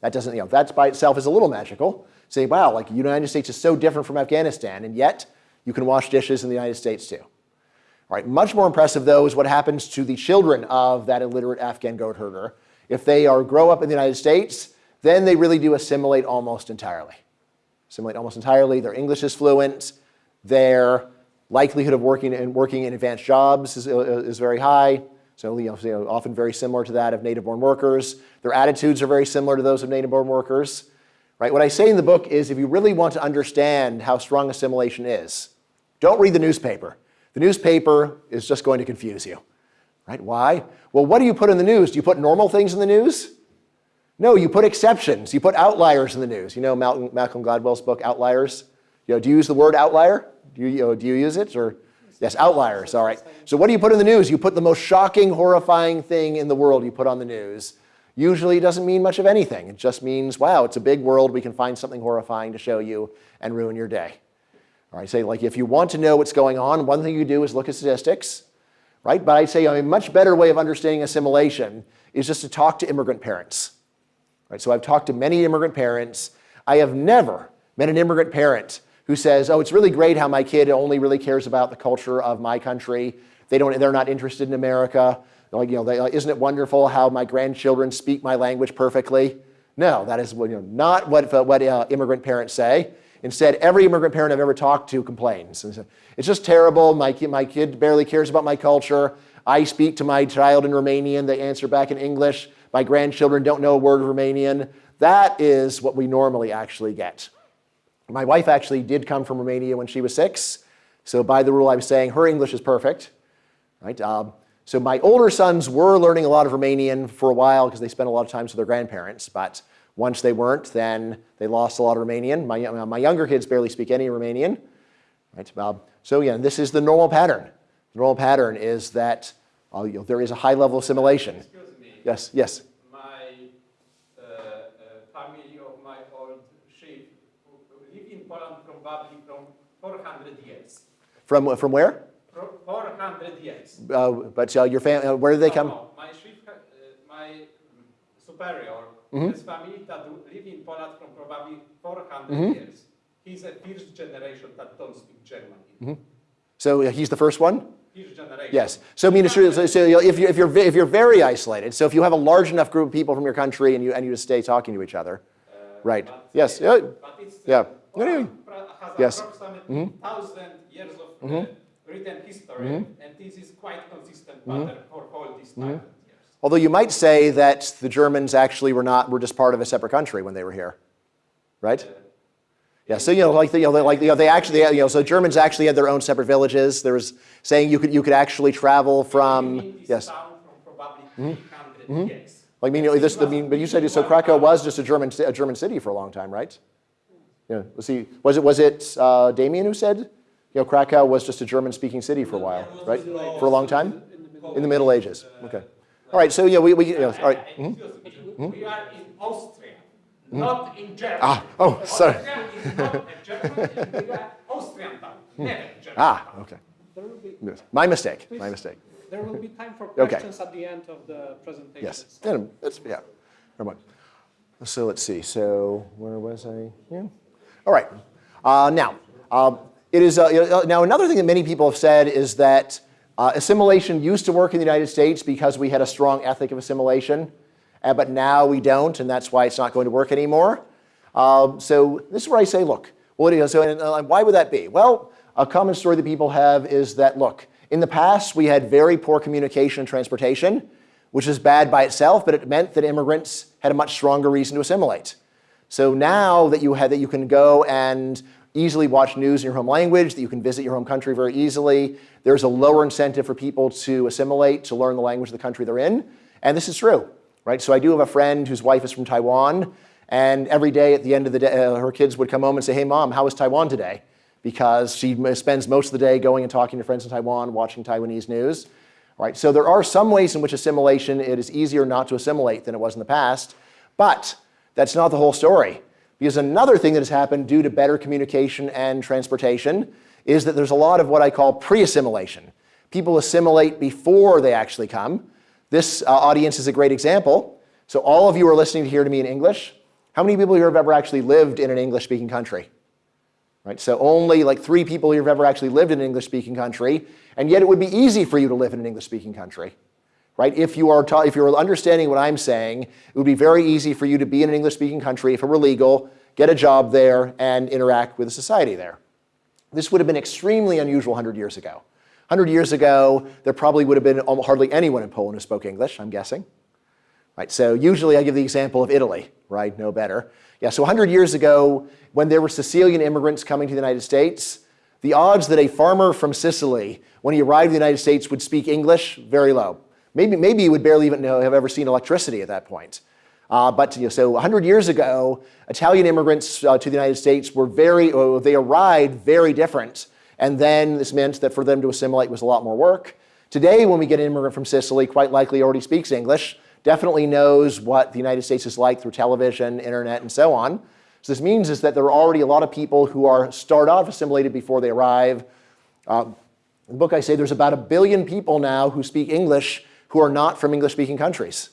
That doesn't, you know, that by itself is a little magical. Say, wow, like the United States is so different from Afghanistan, and yet you can wash dishes in the United States too. All right, much more impressive though is what happens to the children of that illiterate Afghan goat herder. If they are grow up in the United States, then they really do assimilate almost entirely. Assimilate almost entirely. Their English is fluent. Their likelihood of working in, working in advanced jobs is, uh, is very high. So you know, often very similar to that of native-born workers. Their attitudes are very similar to those of native-born workers. Right? What I say in the book is if you really want to understand how strong assimilation is, don't read the newspaper. The newspaper is just going to confuse you. Right? Why? Well, what do you put in the news? Do you put normal things in the news? No, you put exceptions. You put outliers in the news. You know Malcolm, Malcolm Gladwell's book, Outliers? You know, do you use the word outlier? Do you, you know, do you use it? Or Yes, outliers, all right. So what do you put in the news? You put the most shocking, horrifying thing in the world you put on the news. Usually doesn't mean much of anything. It just means, wow, it's a big world. We can find something horrifying to show you and ruin your day. Right, say like if you want to know what's going on, one thing you do is look at statistics, right? But I'd say a much better way of understanding assimilation is just to talk to immigrant parents. Right, so I've talked to many immigrant parents. I have never met an immigrant parent who says, oh, it's really great how my kid only really cares about the culture of my country. They don't, they're not interested in America. Like, you know, they, like, isn't it wonderful how my grandchildren speak my language perfectly? No, that is you know, not what, what uh, immigrant parents say. Instead, every immigrant parent I've ever talked to complains. It's just terrible. My kid, my kid barely cares about my culture. I speak to my child in Romanian. They answer back in English. My grandchildren don't know a word of Romanian. That is what we normally actually get. My wife actually did come from Romania when she was six. So by the rule, I was saying her English is perfect. Right? Um, so my older sons were learning a lot of Romanian for a while because they spent a lot of time with their grandparents. But once they weren't, then they lost a lot of Romanian. My, my younger kids barely speak any Romanian. Right? Uh, so yeah, this is the normal pattern. The normal pattern is that uh, you know, there is a high level of assimilation. Excuse me. Yes, yes. My uh, uh, family of my old sheep live in Poland probably from 400 years. From, from where? Pro- 400. Uh, but uh, your family, uh, where did they come? no, my ha- uh, my mm, superior, Mm-hmm. his family that do live in Poland from probably 400 Mm-hmm. years. He's a first generation that don't speak German. Mm-hmm. So uh, he's the first one? First generation. Yes. So I mean. So, so if, you, if, you're, if you're very isolated, so if you have a large enough group of people from your country and you, and you just stay talking to each other, right? But, Yes. uh, yeah. But it's, Yeah. uh. Has Yes. Mm-hmm. approximately thousand years of written history, and this is quite consistent Mm-hmm. pattern for all these thousand years. Although you might say that the Germans actually were not, were just part of a separate country when they were here, right? Yeah, so you know, like, the, you know, they- like you know, they actually, you know, so Germans actually had their own separate villages. There was saying you could, you could actually travel from, Living in this yes, Mm-hmm. town from probably 300 years. like, I mean, you know, this, I mean, but you said, so Krakow was just a German, a German city for a long time, right? Yeah, was he, was it, was it uh, Damien who said, you know, Krakow was just a German-speaking city for a while, right? For a long time? In the Middle Ages, okay. All right, so, yeah, we, we, you know, all right. Uh, Excuse me, we are in Austria, not in Germany. Ah, oh, sorry. Austria is not a German, we are Austrian town, never German. Ah, okay. There will be, Yes. My mistake, my mistake. there will be <laughs> time for Okay. questions at the end of the presentation. Yes, yeah, that's, yeah, never mind. So let's see, so where was I? Yeah. All right, uh, now, um, it is, uh, now another thing that many people have said is that uh, assimilation used to work in the United States because we had a strong ethic of assimilation, uh, but now we don't, and that's why it's not going to work anymore. Um, so this is where I say, look, you know, so and, uh, why would that be? Well, a common story that people have is that, look, in the past we had very poor communication and transportation, which is bad by itself, but it meant that immigrants had a much stronger reason to assimilate. So now that you, have, that you can go and easily watch news in your home language, that you can visit your home country very easily, there's a lower incentive for people to assimilate, to learn the language of the country they're in. And this is true, right? So I do have a friend whose wife is from Taiwan, and every day at the end of the day, uh, her kids would come home and say, hey, mom, how was Taiwan today? Because she spends most of the day going and talking to friends in Taiwan, watching Taiwanese news. Right, so there are some ways in which assimilation, it is easier not to assimilate than it was in the past, but that's not the whole story. Because another thing that has happened due to better communication and transportation is that there's a lot of what I call pre-assimilation. People assimilate before they actually come. This uh, audience is a great example. So all of you are listening here to me in English. How many people here have ever actually lived in an English-speaking country? Right? So only like three people here have ever actually lived in an English-speaking country, and yet it would be easy for you to live in an English-speaking country. Right? If you are if you're understanding what I'm saying, it would be very easy for you to be in an English-speaking country if it were legal, get a job there, and interact with the society there. This would have been extremely unusual 100 years ago. 100 years ago, there probably would have been hardly anyone in Poland who spoke English, I'm guessing. Right, so usually I give the example of Italy, right? No better. Yeah, so 100 years ago, when there were Sicilian immigrants coming to the United States, the odds that a farmer from Sicily, when he arrived in the United States, would speak English, very low. Maybe, maybe he would barely even know, have ever seen electricity at that point. Uh, but you know, so 100 years ago, Italian immigrants uh, to the United States were very, uh, they arrived very different. And then this meant that for them to assimilate was a lot more work. Today, when we get an immigrant from Sicily, quite likely already speaks English, definitely knows what the United States is like through television, internet, and so on. So this means is that there are already a lot of people who are start off assimilated before they arrive. In the book, I say there's about a billion people now who speak English who are not from English-speaking countries,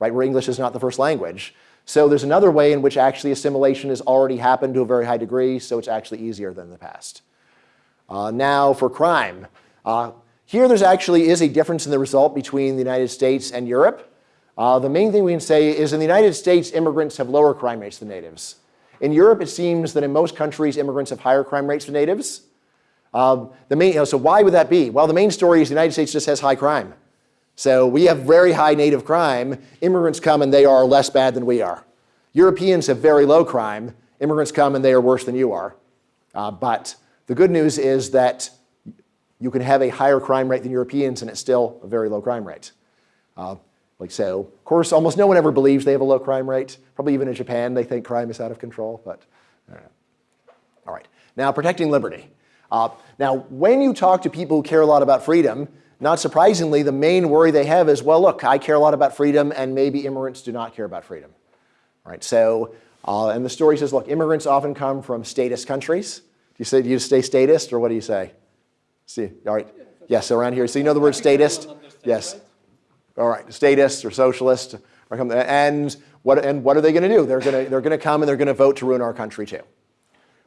right, where English is not the first language. So there's another way in which actually assimilation has already happened to a very high degree, so it's actually easier than in the past. Uh, now for crime. Uh, here there's actually is a difference in the result between the United States and Europe. Uh, the main thing we can say is in the United States, immigrants have lower crime rates than natives. In Europe, it seems that in most countries, immigrants have higher crime rates than natives. Um, the main, you know, so why would that be? Well, the main story is the United States just has high crime. So we have very high native crime. Immigrants come and they are less bad than we are. Europeans have very low crime. Immigrants come and they are worse than you are. Uh, but the good news is that you can have a higher crime rate than Europeans and it's still a very low crime rate. Uh, like so, of course, almost no one ever believes they have a low crime rate. Probably even in Japan, they think crime is out of control, but. All right, now protecting liberty. Uh, now, when you talk to people who care a lot about freedom, not surprisingly, the main worry they have is, well, look, I care a lot about freedom, and maybe immigrants do not care about freedom. Right? So, uh, and the story says, look, immigrants often come from statist countries. Do you say, do you stay statist, or what do you say? See, all right. Yes, around here. So you know the word statist? Yes. All right, statist or socialist, or come, and what and what are they going to do? They're going to they're going to come and they're going to vote to ruin our country too.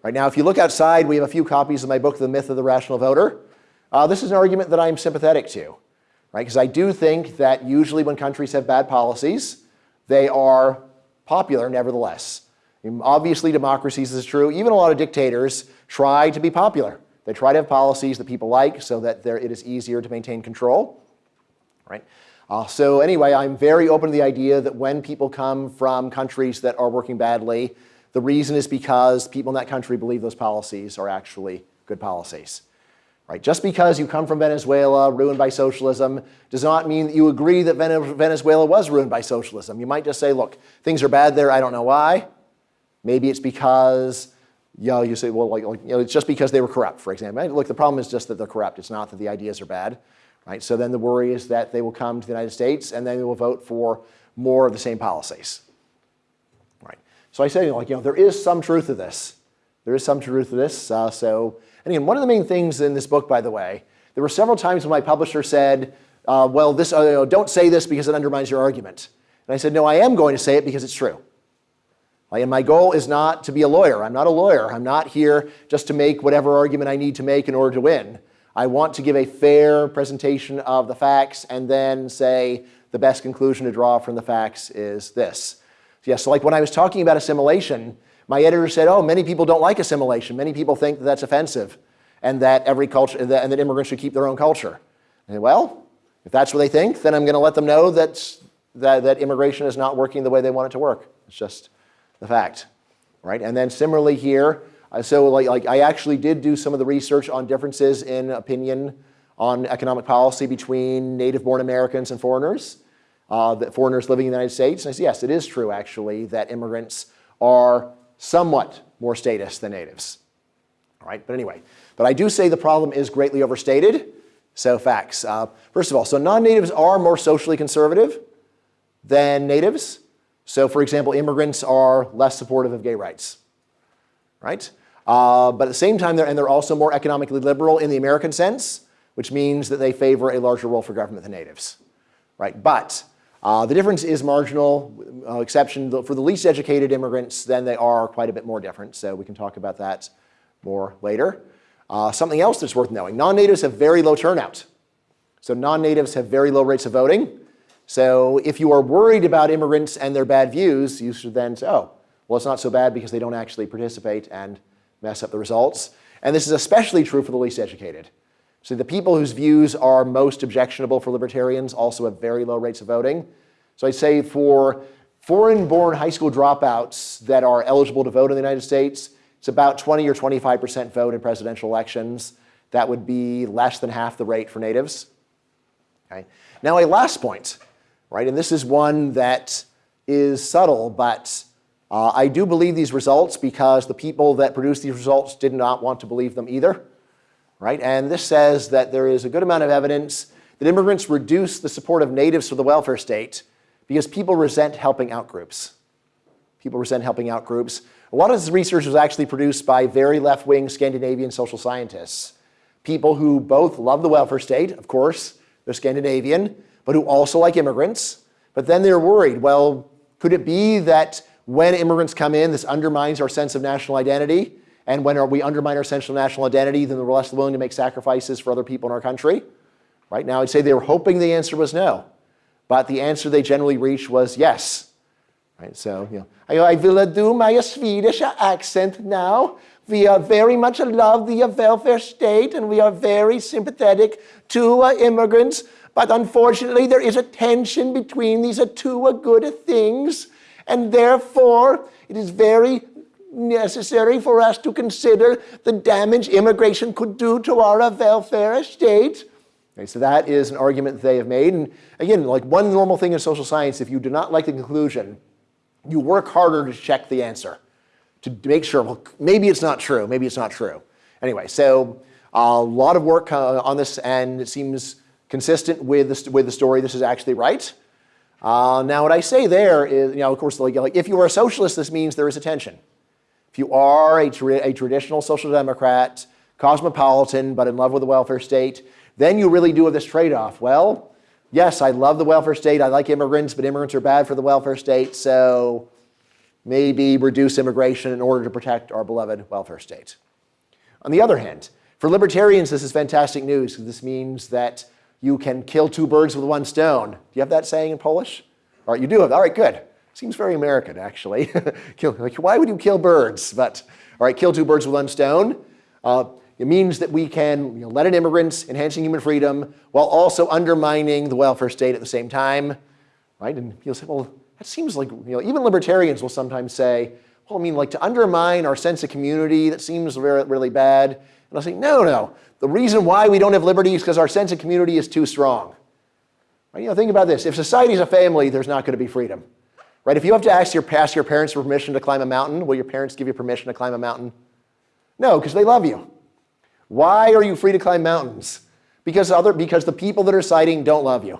Right now, if you look outside, we have a few copies of my book, The Myth of the Rational Voter. Uh, this is an argument that I'm sympathetic to, right? Because I do think that usually when countries have bad policies, they are popular nevertheless. Obviously, democracies is true. Even a lot of dictators try to be popular. They try to have policies that people like so that it is easier to maintain control, right? Uh, so anyway, I'm very open to the idea that when people come from countries that are working badly, the reason is because people in that country believe those policies are actually good policies. Right? Just because you come from Venezuela, ruined by socialism, does not mean that you agree that Venezuela was ruined by socialism. You might just say, look, things are bad there, I don't know why. Maybe it's because, you know, you say, well, like, like you know, it's just because they were corrupt, for example. Look, the problem is just that they're corrupt. It's not that the ideas are bad. Right? So then the worry is that they will come to the United States and then they will vote for more of the same policies. Right? So I say, like, you know, there is some truth to this. There is some truth to this. Uh, so, and again, one of the main things in this book, by the way, there were several times when my publisher said, uh, well, this, uh, don't say this because it undermines your argument. And I said, no, I am going to say it because it's true. And my goal is not to be a lawyer. I'm not a lawyer. I'm not here just to make whatever argument I need to make in order to win. I want to give a fair presentation of the facts and then say the best conclusion to draw from the facts is this. Yes, yeah, so like when I was talking about assimilation, my editor said, oh, many people don't like assimilation. Many people think that that's offensive and that every culture, and that immigrants should keep their own culture. And well, if that's what they think, then I'm going to let them know that, that, that immigration is not working the way they want it to work. It's just the fact, right? And then similarly here, uh, so like, like I actually did do some of the research on differences in opinion on economic policy between native-born Americans and foreigners, uh, that foreigners living in the United States. And I said, yes, it is true actually that immigrants are somewhat more statist than natives. All right, but anyway, but I do say the problem is greatly overstated. So facts. Uh, first of all, so non-natives are more socially conservative than natives. So for example, immigrants are less supportive of gay rights right? Uh, but at the same time, they're, and they're also more economically liberal in the American sense, which means that they favor a larger role for government than natives, right? But uh, the difference is marginal, uh, exception for the least educated immigrants, then they are quite a bit more different. So we can talk about that more later. Uh, something else that's worth knowing, non-natives have very low turnout. So non-natives have very low rates of voting. So if you are worried about immigrants and their bad views, you should then say, oh, well, it's not so bad because they don't actually participate and mess up the results. And this is especially true for the least educated. So the people whose views are most objectionable for libertarians also have very low rates of voting. So I'd say for foreign-born high school dropouts that are eligible to vote in the United States, it's about 20 or 25% vote in presidential elections. That would be less than half the rate for natives. Okay. Now a last point, right? And this is one that is subtle, but uh, I do believe these results because the people that produced these results did not want to believe them either, right? And this says that there is a good amount of evidence that immigrants reduce the support of natives for the welfare state because people resent helping out groups. People resent helping out groups. A lot of this research was actually produced by very left-wing Scandinavian social scientists, people who both love the welfare state, of course, they're Scandinavian, but who also like immigrants. But then they're worried, well, could it be that when immigrants come in, this undermines our sense of national identity. And when are we undermine our sense of national identity, then we're less willing to make sacrifices for other people in our country. Right now, I'd say they were hoping the answer was no. But the answer they generally reached was yes. Right, so, you know, I, I will do my Swedish accent now. We are very much love the welfare state and we are very sympathetic to uh, immigrants. But unfortunately, there is a tension between these two uh, good things. And therefore, it is very necessary for us to consider the damage immigration could do to our welfare state. Okay, so that is an argument they have made. And again, like one normal thing in social science, if you do not like the conclusion, you work harder to check the answer, to make sure, well, maybe it's not true, maybe it's not true. Anyway, so A lot of work uh, on this, and it seems consistent with the, with the story. This is actually right. Uh, now, what I say there is, you know, of course, like, like if you are a socialist, this means there is a tension. If you are a, tra a traditional social democrat, cosmopolitan, but in love with the welfare state, then you really do have this trade-off. Well, yes, I love the welfare state. I like immigrants, but immigrants are bad for the welfare state. So maybe reduce immigration in order to protect our beloved welfare state. On the other hand, for libertarians, this is fantastic news because this means that you can kill two birds with one stone. Do you have that saying in Polish? All right, you do have. All right, good. Seems very American, actually. <laughs> like, why would you kill birds? But all right, kill two birds with one stone. Uh, it means that we can you know, let in immigrants, enhancing human freedom, while also undermining the welfare state at the same time, right? And you'll say, well, that seems like, you know, even libertarians will sometimes say, well, I mean, like to undermine our sense of community, that seems very, really bad. And I'll say, no, no. The reason why we don't have liberty is because our sense of community is too strong. Right? You know, think about this. If society is a family, there's not going to be freedom. Right? If you have to ask your, ask your parents for permission to climb a mountain, will your parents give you permission to climb a mountain? No, because they love you. Why are you free to climb mountains? Because, other, because the people that are citing don't love you.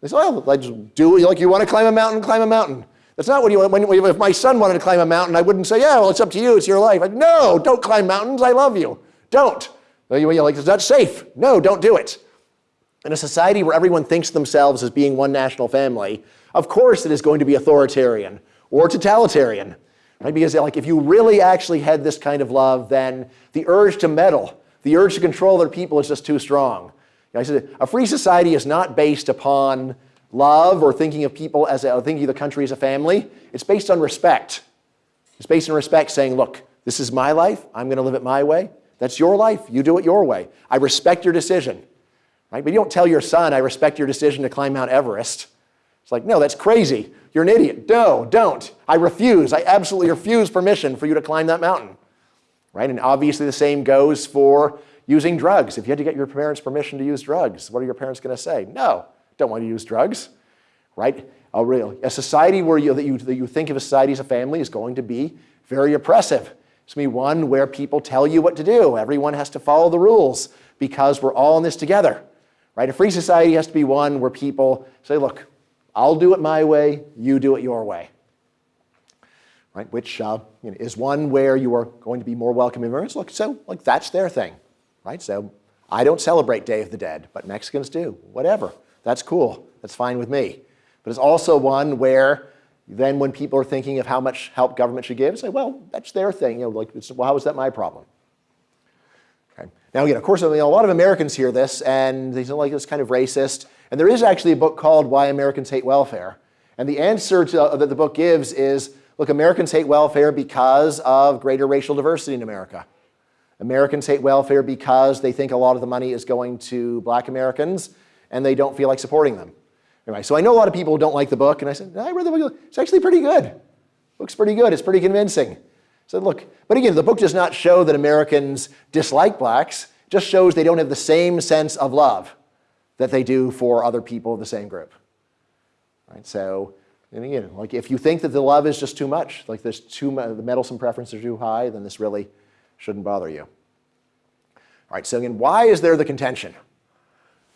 They say, well, I just do like you want to climb a mountain, climb a mountain. That's not what you want. When, if my son wanted to climb a mountain, I wouldn't say, yeah, well, it's up to you. It's your life. I, no, don't climb mountains. I love you. Don't. You're like, is that safe? No, don't do it. In a society where everyone thinks themselves as being one national family, of course it is going to be authoritarian or totalitarian. Right? Because like, if you really actually had this kind of love, then the urge to meddle, the urge to control other people is just too strong. I said, a free society is not based upon love or thinking of people as a, thinking of the country as a family. It's based on respect. It's based on respect saying, look, this is my life. I'm going to live it my way. That's your life. You do it your way. I respect your decision. Right? But you don't tell your son, I respect your decision to climb Mount Everest. It's like, no, that's crazy. You're an idiot. No, don't. I refuse. I absolutely refuse permission for you to climb that mountain. Right? And obviously the same goes for using drugs. If you had to get your parents' permission to use drugs, what are your parents going to say? No, don't want to use drugs, right? A, real, a society where you, that, you, that you think of a society as a family is going to be very oppressive. It's going to be one where people tell you what to do. Everyone has to follow the rules because we're all in this together, right? A free society has to be one where people say, look, I'll do it my way, you do it your way. Right, which uh, you know, is one where you are going to be more welcome immigrants. Look, so like that's their thing right? So I don't celebrate Day of the Dead, but Mexicans do. Whatever. That's cool. That's fine with me. But it's also one where then when people are thinking of how much help government should give, say, well, that's their thing. You know, like, well, how is that my problem? Okay. Now, again, of course, I mean, a lot of Americans hear this, and they feel like it's kind of racist. And there is actually a book called Why Americans Hate Welfare. And the answer to, uh, that the book gives is, look, Americans hate welfare because of greater racial diversity in America. Americans hate welfare because they think a lot of the money is going to black Americans and they don't feel like supporting them. Anyway, so I know a lot of people don't like the book and I said, I read the book, it's actually pretty good. book's pretty good, it's pretty convincing. Said, look, but again, the book does not show that Americans dislike blacks, it just shows they don't have the same sense of love that they do for other people of the same group. Right, so, and again, like if you think that the love is just too much, like there's too the meddlesome preferences are too high, then this really shouldn't bother you. All right, so again, why is there the contention?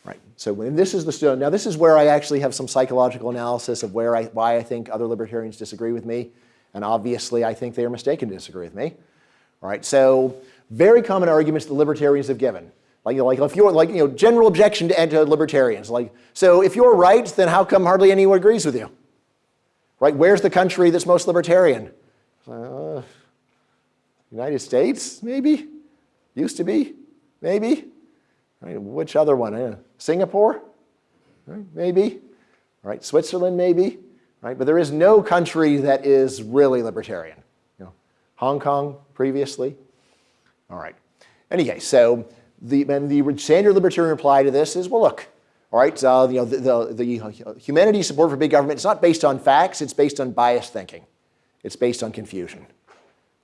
Right, so when this is the, now this is where I actually have some psychological analysis of where I, why I think other libertarians disagree with me. And obviously, I think they are mistaken to disagree with me. All right, so very common arguments the libertarians have given. Like, you know, like if you're like, you know, general objection to anti-libertarians. Like, so if you're right, then how come hardly anyone agrees with you? Right, where's the country that's most libertarian? Uh, United States, maybe? Used to be, maybe? Right, which other one? Uh, Singapore? Right, maybe? Right, Switzerland, maybe? Right, but there is no country that is really libertarian. You know, Hong Kong previously. All right. Anyway, so the, and the standard libertarian reply to this is, well, look, all right, uh, you know, the, the, the humanity support for big government, is not based on facts, it's based on biased thinking. It's based on confusion.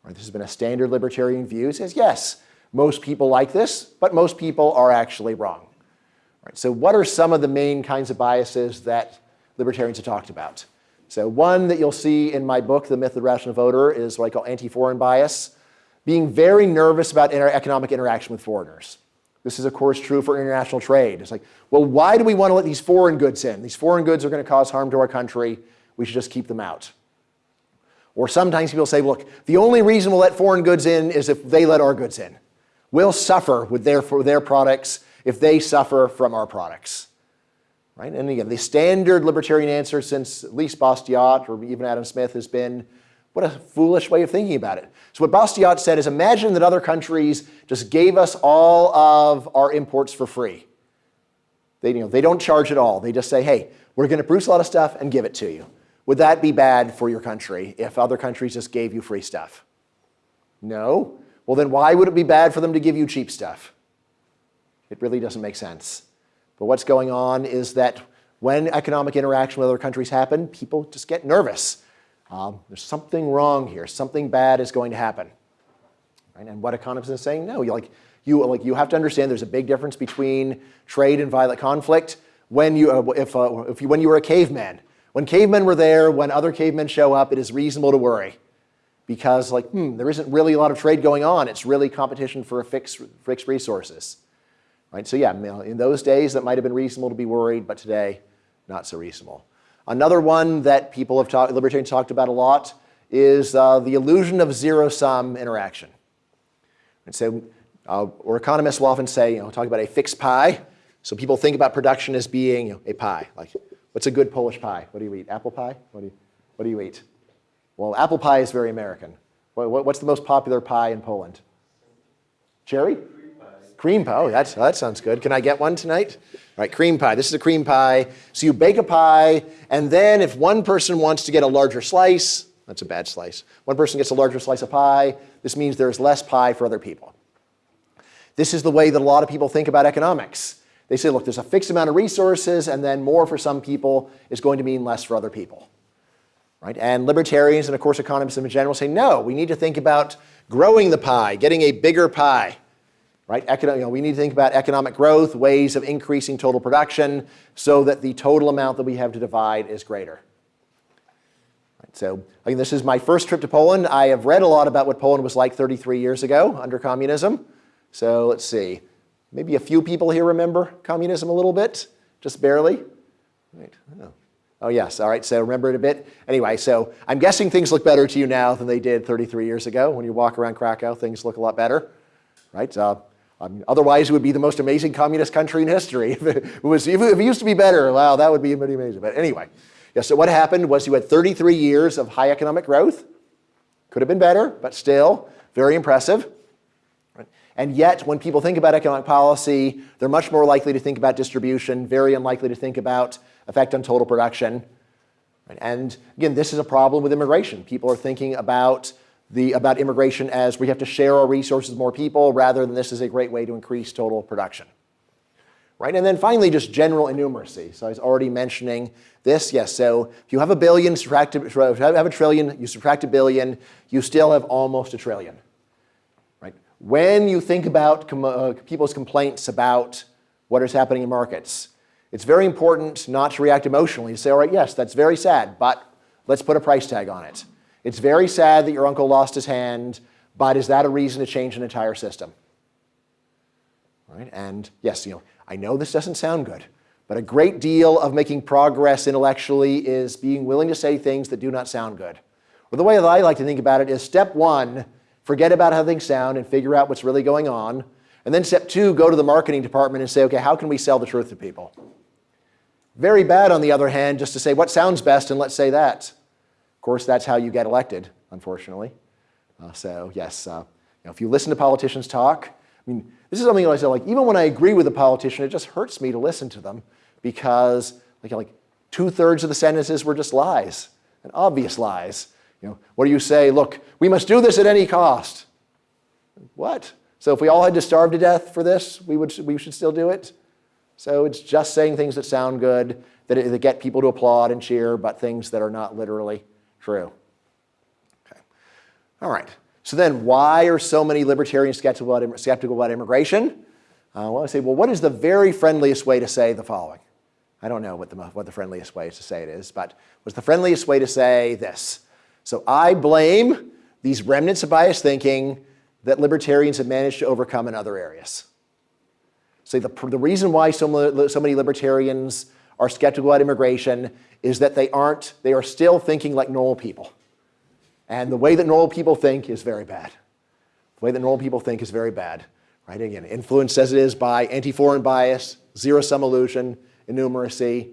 Right, this has been a standard libertarian view. It says, yes, most people like this, but most people are actually wrong. Right, so what are some of the main kinds of biases that libertarians have talked about? So one that you'll see in my book, The Myth of the Rational Voter, is what I call anti-foreign bias, being very nervous about inter economic interaction with foreigners. This is, of course, true for international trade. It's like, well, why do we want to let these foreign goods in? These foreign goods are going to cause harm to our country. We should just keep them out. Or sometimes people say, look, the only reason we'll let foreign goods in is if they let our goods in. We'll suffer with their, for their products if they suffer from our products. Right? And again, the standard libertarian answer since at least Bastiat or even Adam Smith has been, what a foolish way of thinking about it. So what Bastiat said is imagine that other countries just gave us all of our imports for free. They, you know, they don't charge at all. They just say, hey, we're going to produce a lot of stuff and give it to you. Would that be bad for your country if other countries just gave you free stuff? No. Well, then why would it be bad for them to give you cheap stuff? It really doesn't make sense. But what's going on is that when economic interaction with other countries happen, people just get nervous. Um, there's something wrong here. Something bad is going to happen. Right? And what economists are saying, no, you like you like you have to understand there's a big difference between trade and violent conflict. When you uh, if uh, if you, when you were a caveman, when cavemen were there, when other cavemen show up, it is reasonable to worry because like hmm, there isn't really a lot of trade going on. It's really competition for fixed fixed resources. Right? So yeah, in those days that might have been reasonable to be worried, but today not so reasonable. Another one that people have talked, libertarians talked about a lot is uh, the illusion of zero-sum interaction. And so, uh, or economists will often say, you know, talk about a fixed pie. So people think about production as being you know, a pie. Like, what's a good Polish pie? What do you eat? Apple pie? What do you, what do you eat? Well, apple pie is very American. What, what's the most popular pie in Poland? Cherry? Cream pie. Oh, that's, that sounds good. Can I get one tonight? All right, cream pie. This is a cream pie. So you bake a pie, and then if one person wants to get a larger slice, that's a bad slice. One person gets a larger slice of pie. This means there's less pie for other people. This is the way that a lot of people think about economics. They say, look, there's a fixed amount of resources, and then more for some people is going to mean less for other people. Right? And libertarians and, of course, economists in general say, no, we need to think about growing the pie, getting a bigger pie right? You know, we need to think about economic growth, ways of increasing total production so that the total amount that we have to divide is greater. So again, this is my first trip to Poland. I have read a lot about what Poland was like 33 years ago under communism. So let's see. Maybe a few people here remember communism a little bit, just barely. Right. Oh. oh yes, all right, so remember it a bit. Anyway, so I'm guessing things look better to you now than they did 33 years ago. When you walk around Krakow, things look a lot better, right? Um, otherwise, it would be the most amazing communist country in history. <laughs> if, it was, if it used to be better, wow, that would be pretty amazing. But anyway, yeah, so what happened was you had 33 years of high economic growth. Could have been better, but still very impressive. And yet, when people think about economic policy, they're much more likely to think about distribution, very unlikely to think about effect on total production. And again, this is a problem with immigration. People are thinking about the, about immigration as we have to share our resources with more people rather than this is a great way to increase total production. Right? And then finally, just general innumeracy. So I was already mentioning this. Yes, so if you have a billion, subtract, have a trillion, you subtract a billion, you still have almost a trillion. Right? When you think about com uh, people's complaints about what is happening in markets, it's very important not to react emotionally, to say, all right, yes, that's very sad, but let's put a price tag on it. It's very sad that your uncle lost his hand, but is that a reason to change an entire system? Right? And yes, you know, I know this doesn't sound good, but a great deal of making progress intellectually is being willing to say things that do not sound good. Well, the way that I like to think about it is step one, forget about how things sound and figure out what's really going on. And then step two, go to the marketing department and say, okay, how can we sell the truth to people? Very bad, on the other hand, just to say what sounds best and let's say that course, that's how you get elected, unfortunately. Uh, so yes, uh, you know, if you listen to politicians talk, I mean, this is something I say, like, even when I agree with a politician, it just hurts me to listen to them because like, like two-thirds of the sentences were just lies, and obvious lies. You know, what do you say? Look, we must do this at any cost. What? So if we all had to starve to death for this, we, would, we should still do it? So it's just saying things that sound good, that, that get people to applaud and cheer, but things that are not literally True. Okay. All right. So then why are so many libertarians skeptical about, skeptical about immigration? Uh, well, I say, well, what is the very friendliest way to say the following? I don't know what the, what the friendliest way to say it is, but what's the friendliest way to say this? So I blame these remnants of biased thinking that libertarians have managed to overcome in other areas. So the, the reason why so, so many libertarians are skeptical about immigration is that they aren't, they are still thinking like normal people. And the way that normal people think is very bad. The way that normal people think is very bad. Right? Again, influenced as it is by anti-foreign bias, zero-sum illusion, innumeracy.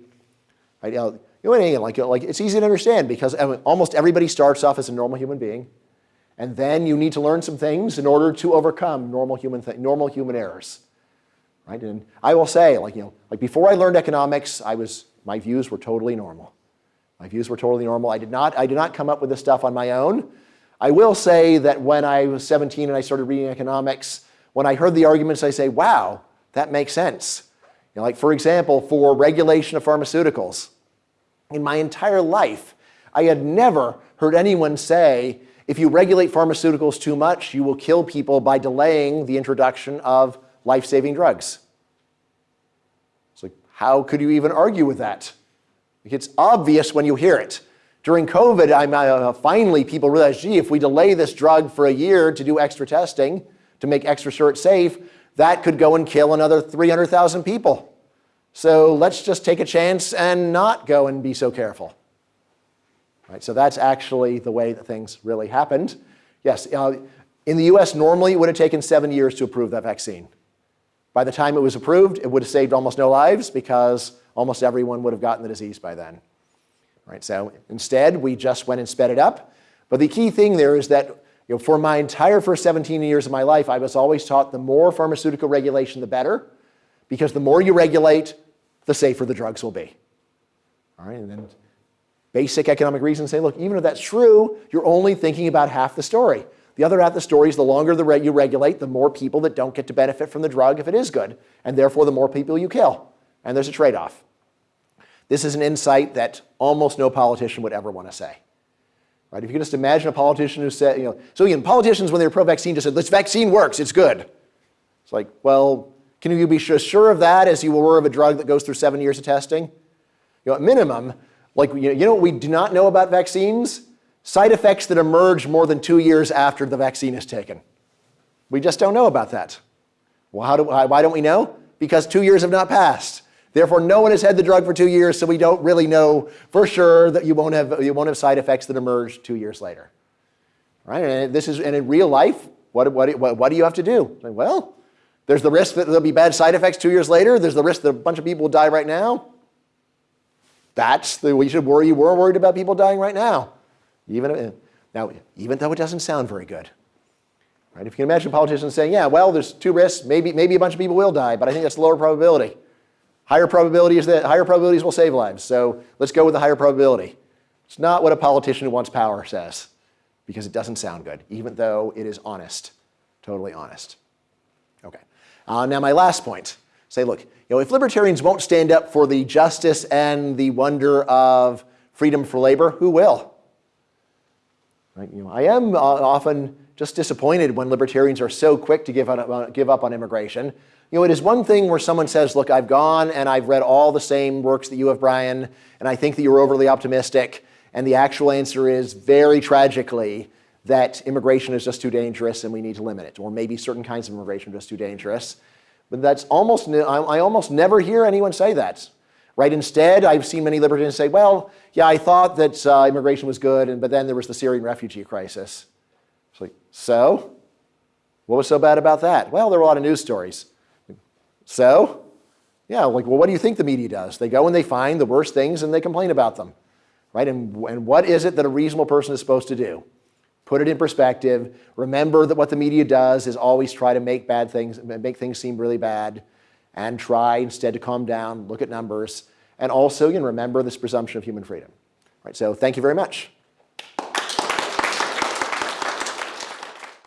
Right? You know, you know, again, like, like it's easy to understand because almost everybody starts off as a normal human being, and then you need to learn some things in order to overcome normal human normal human errors. Right? And I will say, like you know, like before I learned economics, I was my views were totally normal. My views were totally normal. I did not I did not come up with this stuff on my own. I will say that when I was 17 and I started reading economics, when I heard the arguments, I say, wow, that makes sense. You know, like for example, for regulation of pharmaceuticals, in my entire life, I had never heard anyone say, if you regulate pharmaceuticals too much, you will kill people by delaying the introduction of life-saving drugs. It's like, how could you even argue with that? It's obvious when you hear it. During COVID, I'm, uh, finally people realized, gee, if we delay this drug for a year to do extra testing, to make extra sure it's safe, that could go and kill another 300,000 people. So let's just take a chance and not go and be so careful. Right, so that's actually the way that things really happened. Yes, uh, in the US, normally it would have taken seven years to approve that vaccine. By the time it was approved, it would have saved almost no lives because almost everyone would have gotten the disease by then. Right, so instead, we just went and sped it up. But the key thing there is that you know, for my entire first 17 years of my life, I was always taught the more pharmaceutical regulation, the better, because the more you regulate, the safer the drugs will be. All right, and then basic economic reasons say, look, even if that's true, you're only thinking about half the story. The other half of the story is the longer the you regulate, the more people that don't get to benefit from the drug if it is good, and therefore the more people you kill. And there's a trade-off. This is an insight that almost no politician would ever want to say. Right? If you can just imagine a politician who said, you know, so again, politicians when they were pro-vaccine just said, this vaccine works, it's good. It's like, well, can you be as sure of that as you were of a drug that goes through seven years of testing? You know, at minimum, like you know what we do not know about vaccines? Side effects that emerge more than two years after the vaccine is taken. We just don't know about that. Well, do, why don't we know? Because two years have not passed. Therefore, no one has had the drug for two years, so we don't really know for sure that you won't have, you won't have side effects that emerge two years later. Right? And this is, and in real life, what, what, what, what do you have to do? Well, there's the risk that there'll be bad side effects two years later. There's the risk that a bunch of people will die right now. That's the, we should worry, we're worried about people dying right now. Even, now, even though it doesn't sound very good. Right? If you can imagine politicians saying, yeah, well, there's two risks, maybe, maybe a bunch of people will die, but I think that's lower probability. Higher probability is that higher probabilities will save lives. So let's go with the higher probability. It's not what a politician who wants power says because it doesn't sound good, even though it is honest, totally honest. Okay. Uh, now my last point. Say, look, you know, if libertarians won't stand up for the justice and the wonder of freedom for labor, who will? Right? You know, I am uh, often just disappointed when libertarians are so quick to give, on, uh, give up on immigration you know, it is one thing where someone says, look, I've gone and I've read all the same works that you have, Bryan, and I think that you're overly optimistic. And the actual answer is very tragically that immigration is just too dangerous and we need to limit it. Or maybe certain kinds of immigration are just too dangerous. But that's almost, I almost never hear anyone say that. Right? Instead, I've seen many libertarians say, well, yeah, I thought that uh, immigration was good, and, but then there was the Syrian refugee crisis. It's like, so? What was so bad about that? Well, there were a lot of news stories. So, yeah, like, well, what do you think the media does? They go and they find the worst things and they complain about them, right? And, and what is it that a reasonable person is supposed to do? Put it in perspective. Remember that what the media does is always try to make bad things, make things seem really bad, and try instead to calm down, look at numbers, and also you know, remember this presumption of human freedom. Right, so thank you very much.